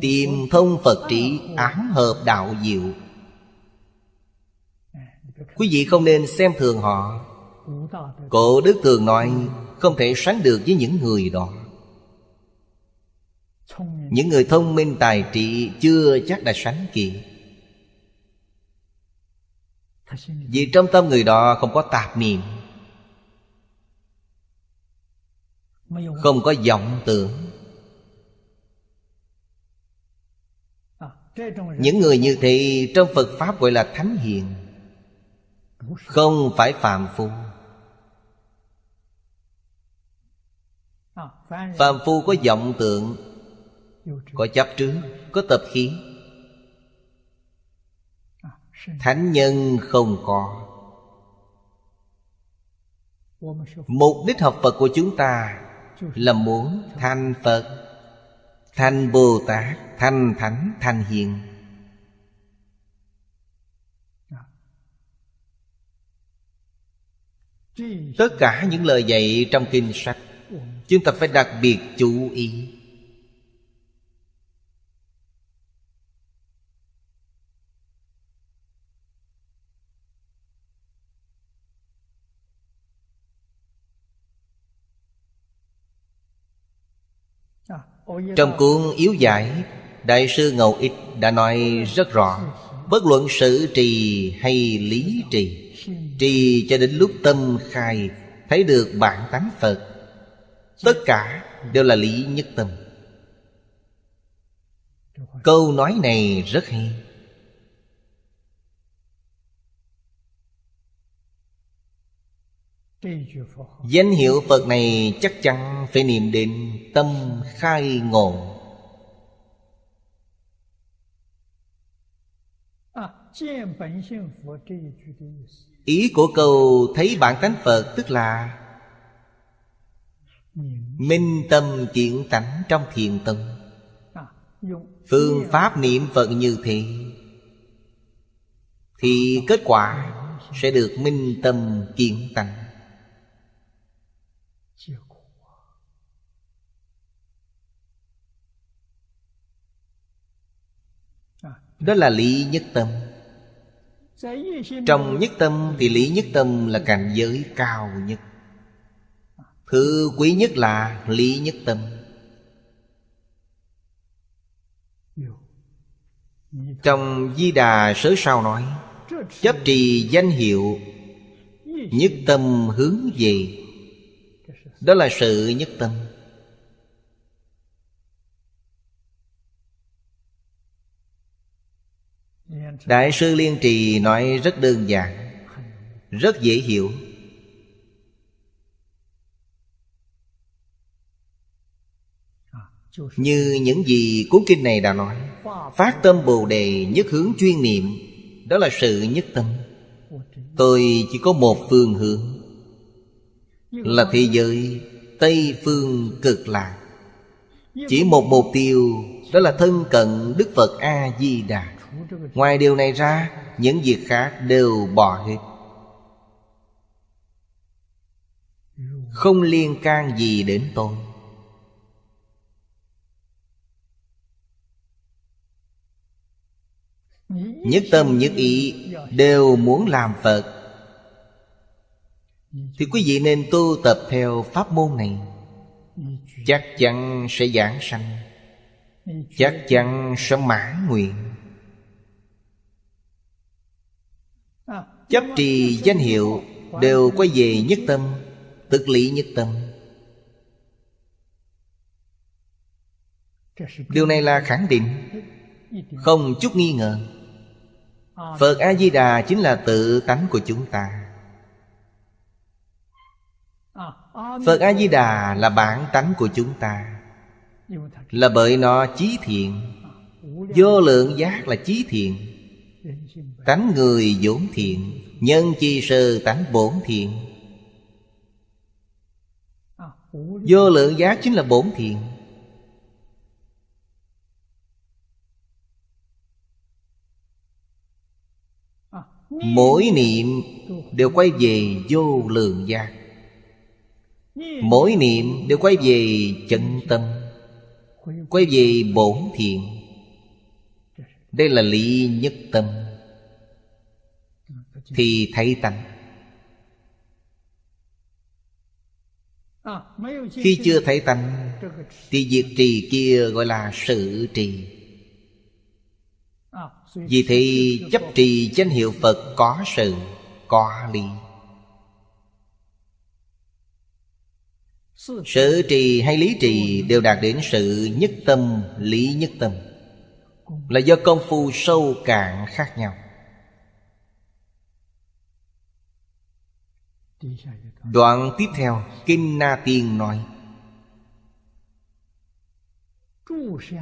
Tìm thông Phật trị án hợp đạo diệu. Quý vị không nên xem thường họ. Cổ Đức thường nói Không thể sánh được với những người đó. Những người thông minh tài trị Chưa chắc đã sánh kịp. Vì trong tâm người đó không có tạp niệm Không có vọng tưởng. Những người như thế trong Phật Pháp gọi là Thánh Hiền Không phải Phạm Phu. Phạm Phu có vọng tượng Có chấp trước Có tập khí Thánh nhân không có. Mục đích học Phật của chúng ta Là muốn thành Phật Thành Bồ Tát Thành Thánh Thành Hiền. Tất cả những lời dạy trong kinh sách Chúng ta phải đặc biệt chú ý Trong cuốn Yếu Giải Đại sư Ngầu Ích đã nói rất rõ Bất luận sự trì hay lý trì Trì cho đến lúc tâm khai Thấy được bản tánh Phật Tất cả đều là lý nhất tâm. Câu nói này rất hay Danh hiệu Phật này chắc chắn phải niệm đến tâm khai ngộ. Ý của câu thấy bản tánh Phật tức là Minh tâm kiện tánh trong thiền tâm Phương pháp niệm Phật như thế Thì kết quả sẽ được minh tâm kiện tánh Đó là lý nhất tâm. Trong nhất tâm thì lý nhất tâm là cảnh giới cao nhất. Thứ quý nhất là lý nhất tâm. Trong Di Đà sớ sao nói, Chấp trì danh hiệu, Nhất tâm hướng về. Đó là sự nhất tâm. Đại sư Liên Trì nói rất đơn giản, Rất dễ hiểu. Như những gì cuốn kinh này đã nói, Phát tâm Bồ Đề nhất hướng chuyên niệm, Đó là sự nhất tâm. Tôi chỉ có một phương hướng, Là thế giới Tây phương cực lạc. Chỉ một mục tiêu, Đó là thân cận Đức Phật A-di-đà Ngoài điều này ra, Những việc khác đều bỏ hết. Không liên can gì đến tôi. Nhất tâm nhất ý Đều muốn làm Phật. Thì quý vị nên tu tập theo pháp môn này. Chắc chắn sẽ giảng sanh. Chắc chắn sẽ mãn nguyện. Chấp trì danh hiệu Đều quay về nhất tâm Tức lý nhất tâm. Điều này là khẳng định, Không chút nghi ngờ. Phật A-di-đà chính là tự tánh của chúng ta. Phật A-di-đà là bản tánh của chúng ta. Là bởi nó chí thiện. Vô lượng giác là chí thiện. Tánh người vốn thiện, Nhân chi sơ tánh bổn thiện. Vô lượng giác chính là bổn thiện. Mỗi niệm đều quay về vô lượng giác Mỗi niệm đều quay về chân tâm, Quay về bổn thiện. Đây là lý nhất tâm. Thì thấy tánh. Khi chưa thấy tánh Thì việc trì kia gọi là sự trì. Vì thì chấp trì danh hiệu Phật có sự, có lý. Sự trì hay lý trì đều đạt đến sự nhất tâm, lý nhất tâm. Là do công phu sâu cạn khác nhau. Đoạn tiếp theo, Kinh Na Tiên nói,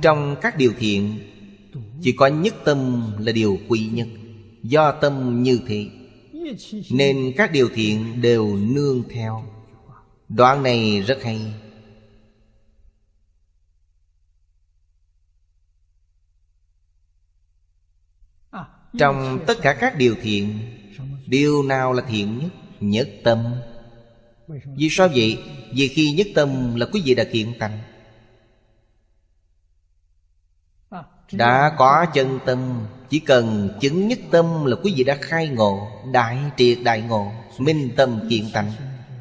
Trong các điều thiện, Chỉ có nhất tâm là điều quý nhất, Do tâm như thế. Nên các điều thiện đều nương theo. Đoạn này rất hay. Trong tất cả các điều thiện, Điều nào là thiện nhất? Nhất tâm. Vì sao vậy? Vì khi nhất tâm là quý vị đã kiện tánh. Đã có chân tâm, Chỉ cần chứng nhất tâm là quý vị đã khai ngộ, Đại triệt đại ngộ, Minh tâm kiện tánh.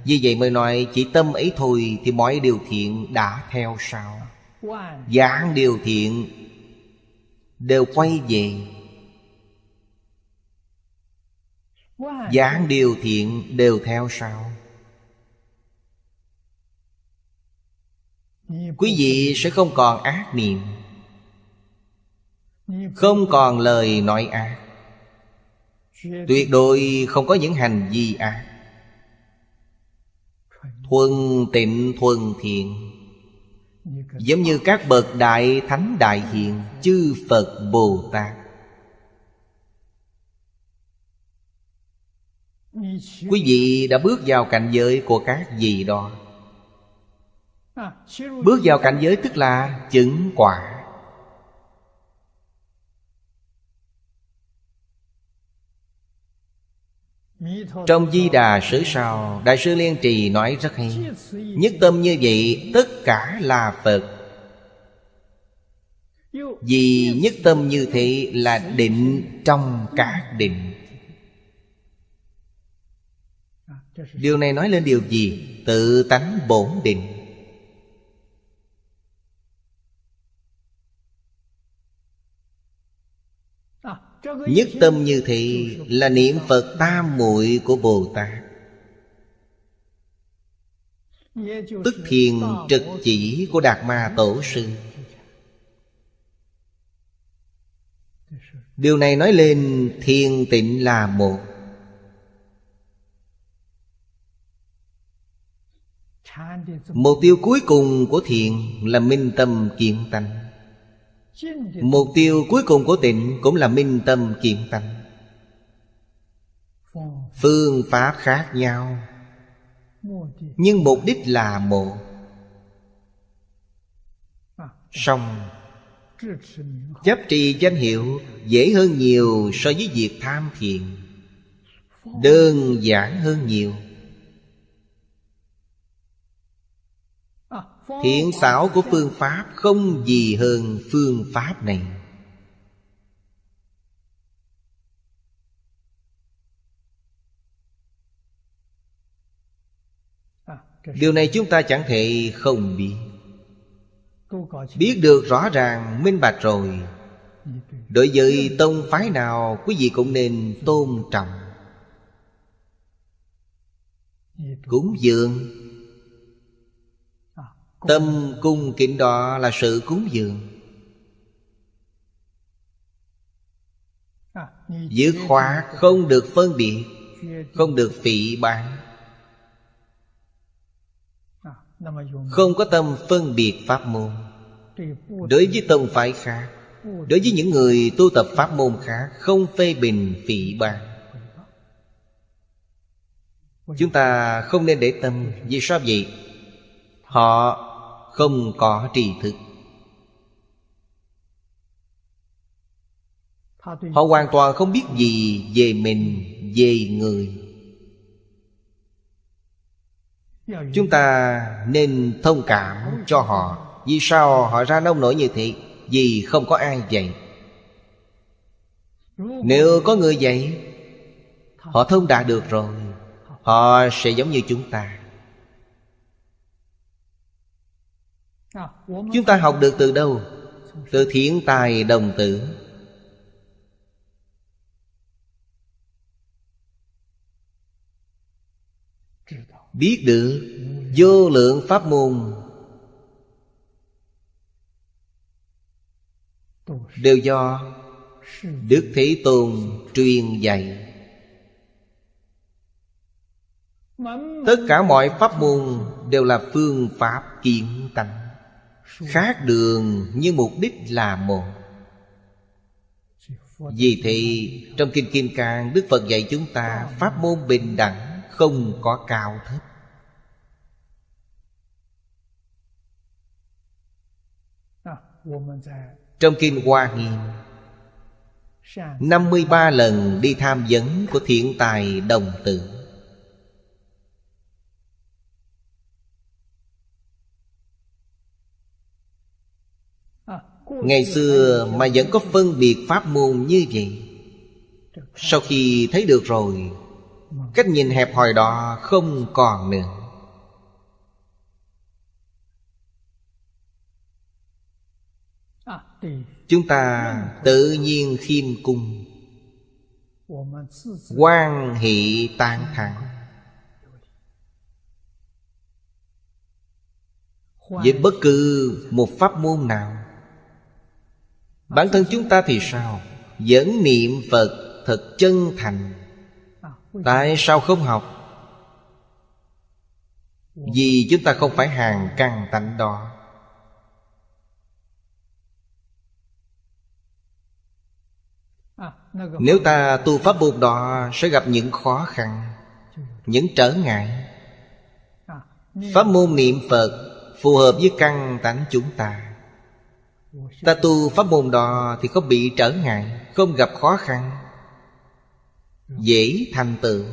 Vì vậy mới nói chỉ tâm ấy thôi Thì mọi điều thiện đã theo sau. Giảng điều thiện Đều quay về Dạ. Giảng điều thiện đều theo sau. Quý vị sẽ không còn ác niệm, Không còn lời nói ác. Tuyệt đối không có những hành vi ác. Thuần tịnh thuần thiện, Giống như các bậc đại thánh đại hiện Chư Phật Bồ Tát. Quý vị đã bước vào cảnh giới của các gì đó? Bước vào cảnh giới tức là chứng quả. Trong Di Đà Sử Sao, Đại sư Liên Trì nói rất hay, Nhất tâm như vậy, tất cả là Phật. Vì nhất tâm như thế là định trong các định. Điều này nói lên điều gì? Tự tánh bổn định. Nhất tâm như thị là niệm Phật tam muội của Bồ Tát. Tức thiền trực chỉ của Đạt Ma Tổ Sư. Điều này nói lên thiền tịnh là một Mục tiêu cuối cùng của thiền là minh tâm kiện tánh. Mục tiêu cuối cùng của tịnh cũng là minh tâm kiện tánh. Phương pháp khác nhau, Nhưng mục đích là một Xong Chấp trì danh hiệu dễ hơn nhiều so với việc tham thiền. Đơn giản hơn nhiều. Thiện xảo của phương pháp không gì hơn phương pháp này. Điều này chúng ta chẳng thể không biết. Biết được rõ ràng, minh bạch rồi. Đối với tông phái nào, Quý vị cũng nên tôn trọng. Cúng dường. Tâm cung kính đó là sự cúng dường. Dứt khóa không được phân biệt, Không được phỉ bán Không có tâm phân biệt pháp môn. Đối với tông phái khác, Đối với những người tu tập pháp môn khác, Không phê bình, phỉ bán Chúng ta không nên để tâm. Vì sao vậy? Họ không có tri thức. Họ hoàn toàn không biết gì về mình, về người. Chúng ta nên thông cảm cho họ. Vì sao họ ra nông nổi như thế? Vì không có ai dạy. Nếu có người dạy Họ thông đạt được rồi Họ sẽ giống như chúng ta. Chúng ta học được từ đâu? Từ thiện tài đồng tử. Biết được vô lượng pháp môn. Đều do Đức Thế Tôn truyền dạy. Tất cả mọi pháp môn đều là phương pháp kiến tánh. Khác đường nhưng mục đích là một. Vì thì trong Kinh Kim Cang, Đức Phật dạy chúng ta Pháp môn bình đẳng không có cao thấp. Trong Kinh Hoa Nghiêm 53 lần đi tham vấn của thiện tài đồng tử. Ngày xưa mà vẫn có phân biệt pháp môn như vậy. Sau khi thấy được rồi, Cách nhìn hẹp hòi đó không còn nữa. Chúng ta tự nhiên khiêm cung quan hệ tan thẳng Với bất cứ một pháp môn nào Bản thân chúng ta thì sao? Vẫn niệm Phật thật chân thành. Tại sao không học? Vì chúng ta không phải hàng căn tánh đó. Nếu ta tu pháp buộc đó, Sẽ gặp những khó khăn, Những trở ngại. Pháp môn niệm Phật Phù hợp với căn tánh chúng ta. Ta tu pháp môn đó Thì không bị trở ngại, Không gặp khó khăn. Dễ thành tựu.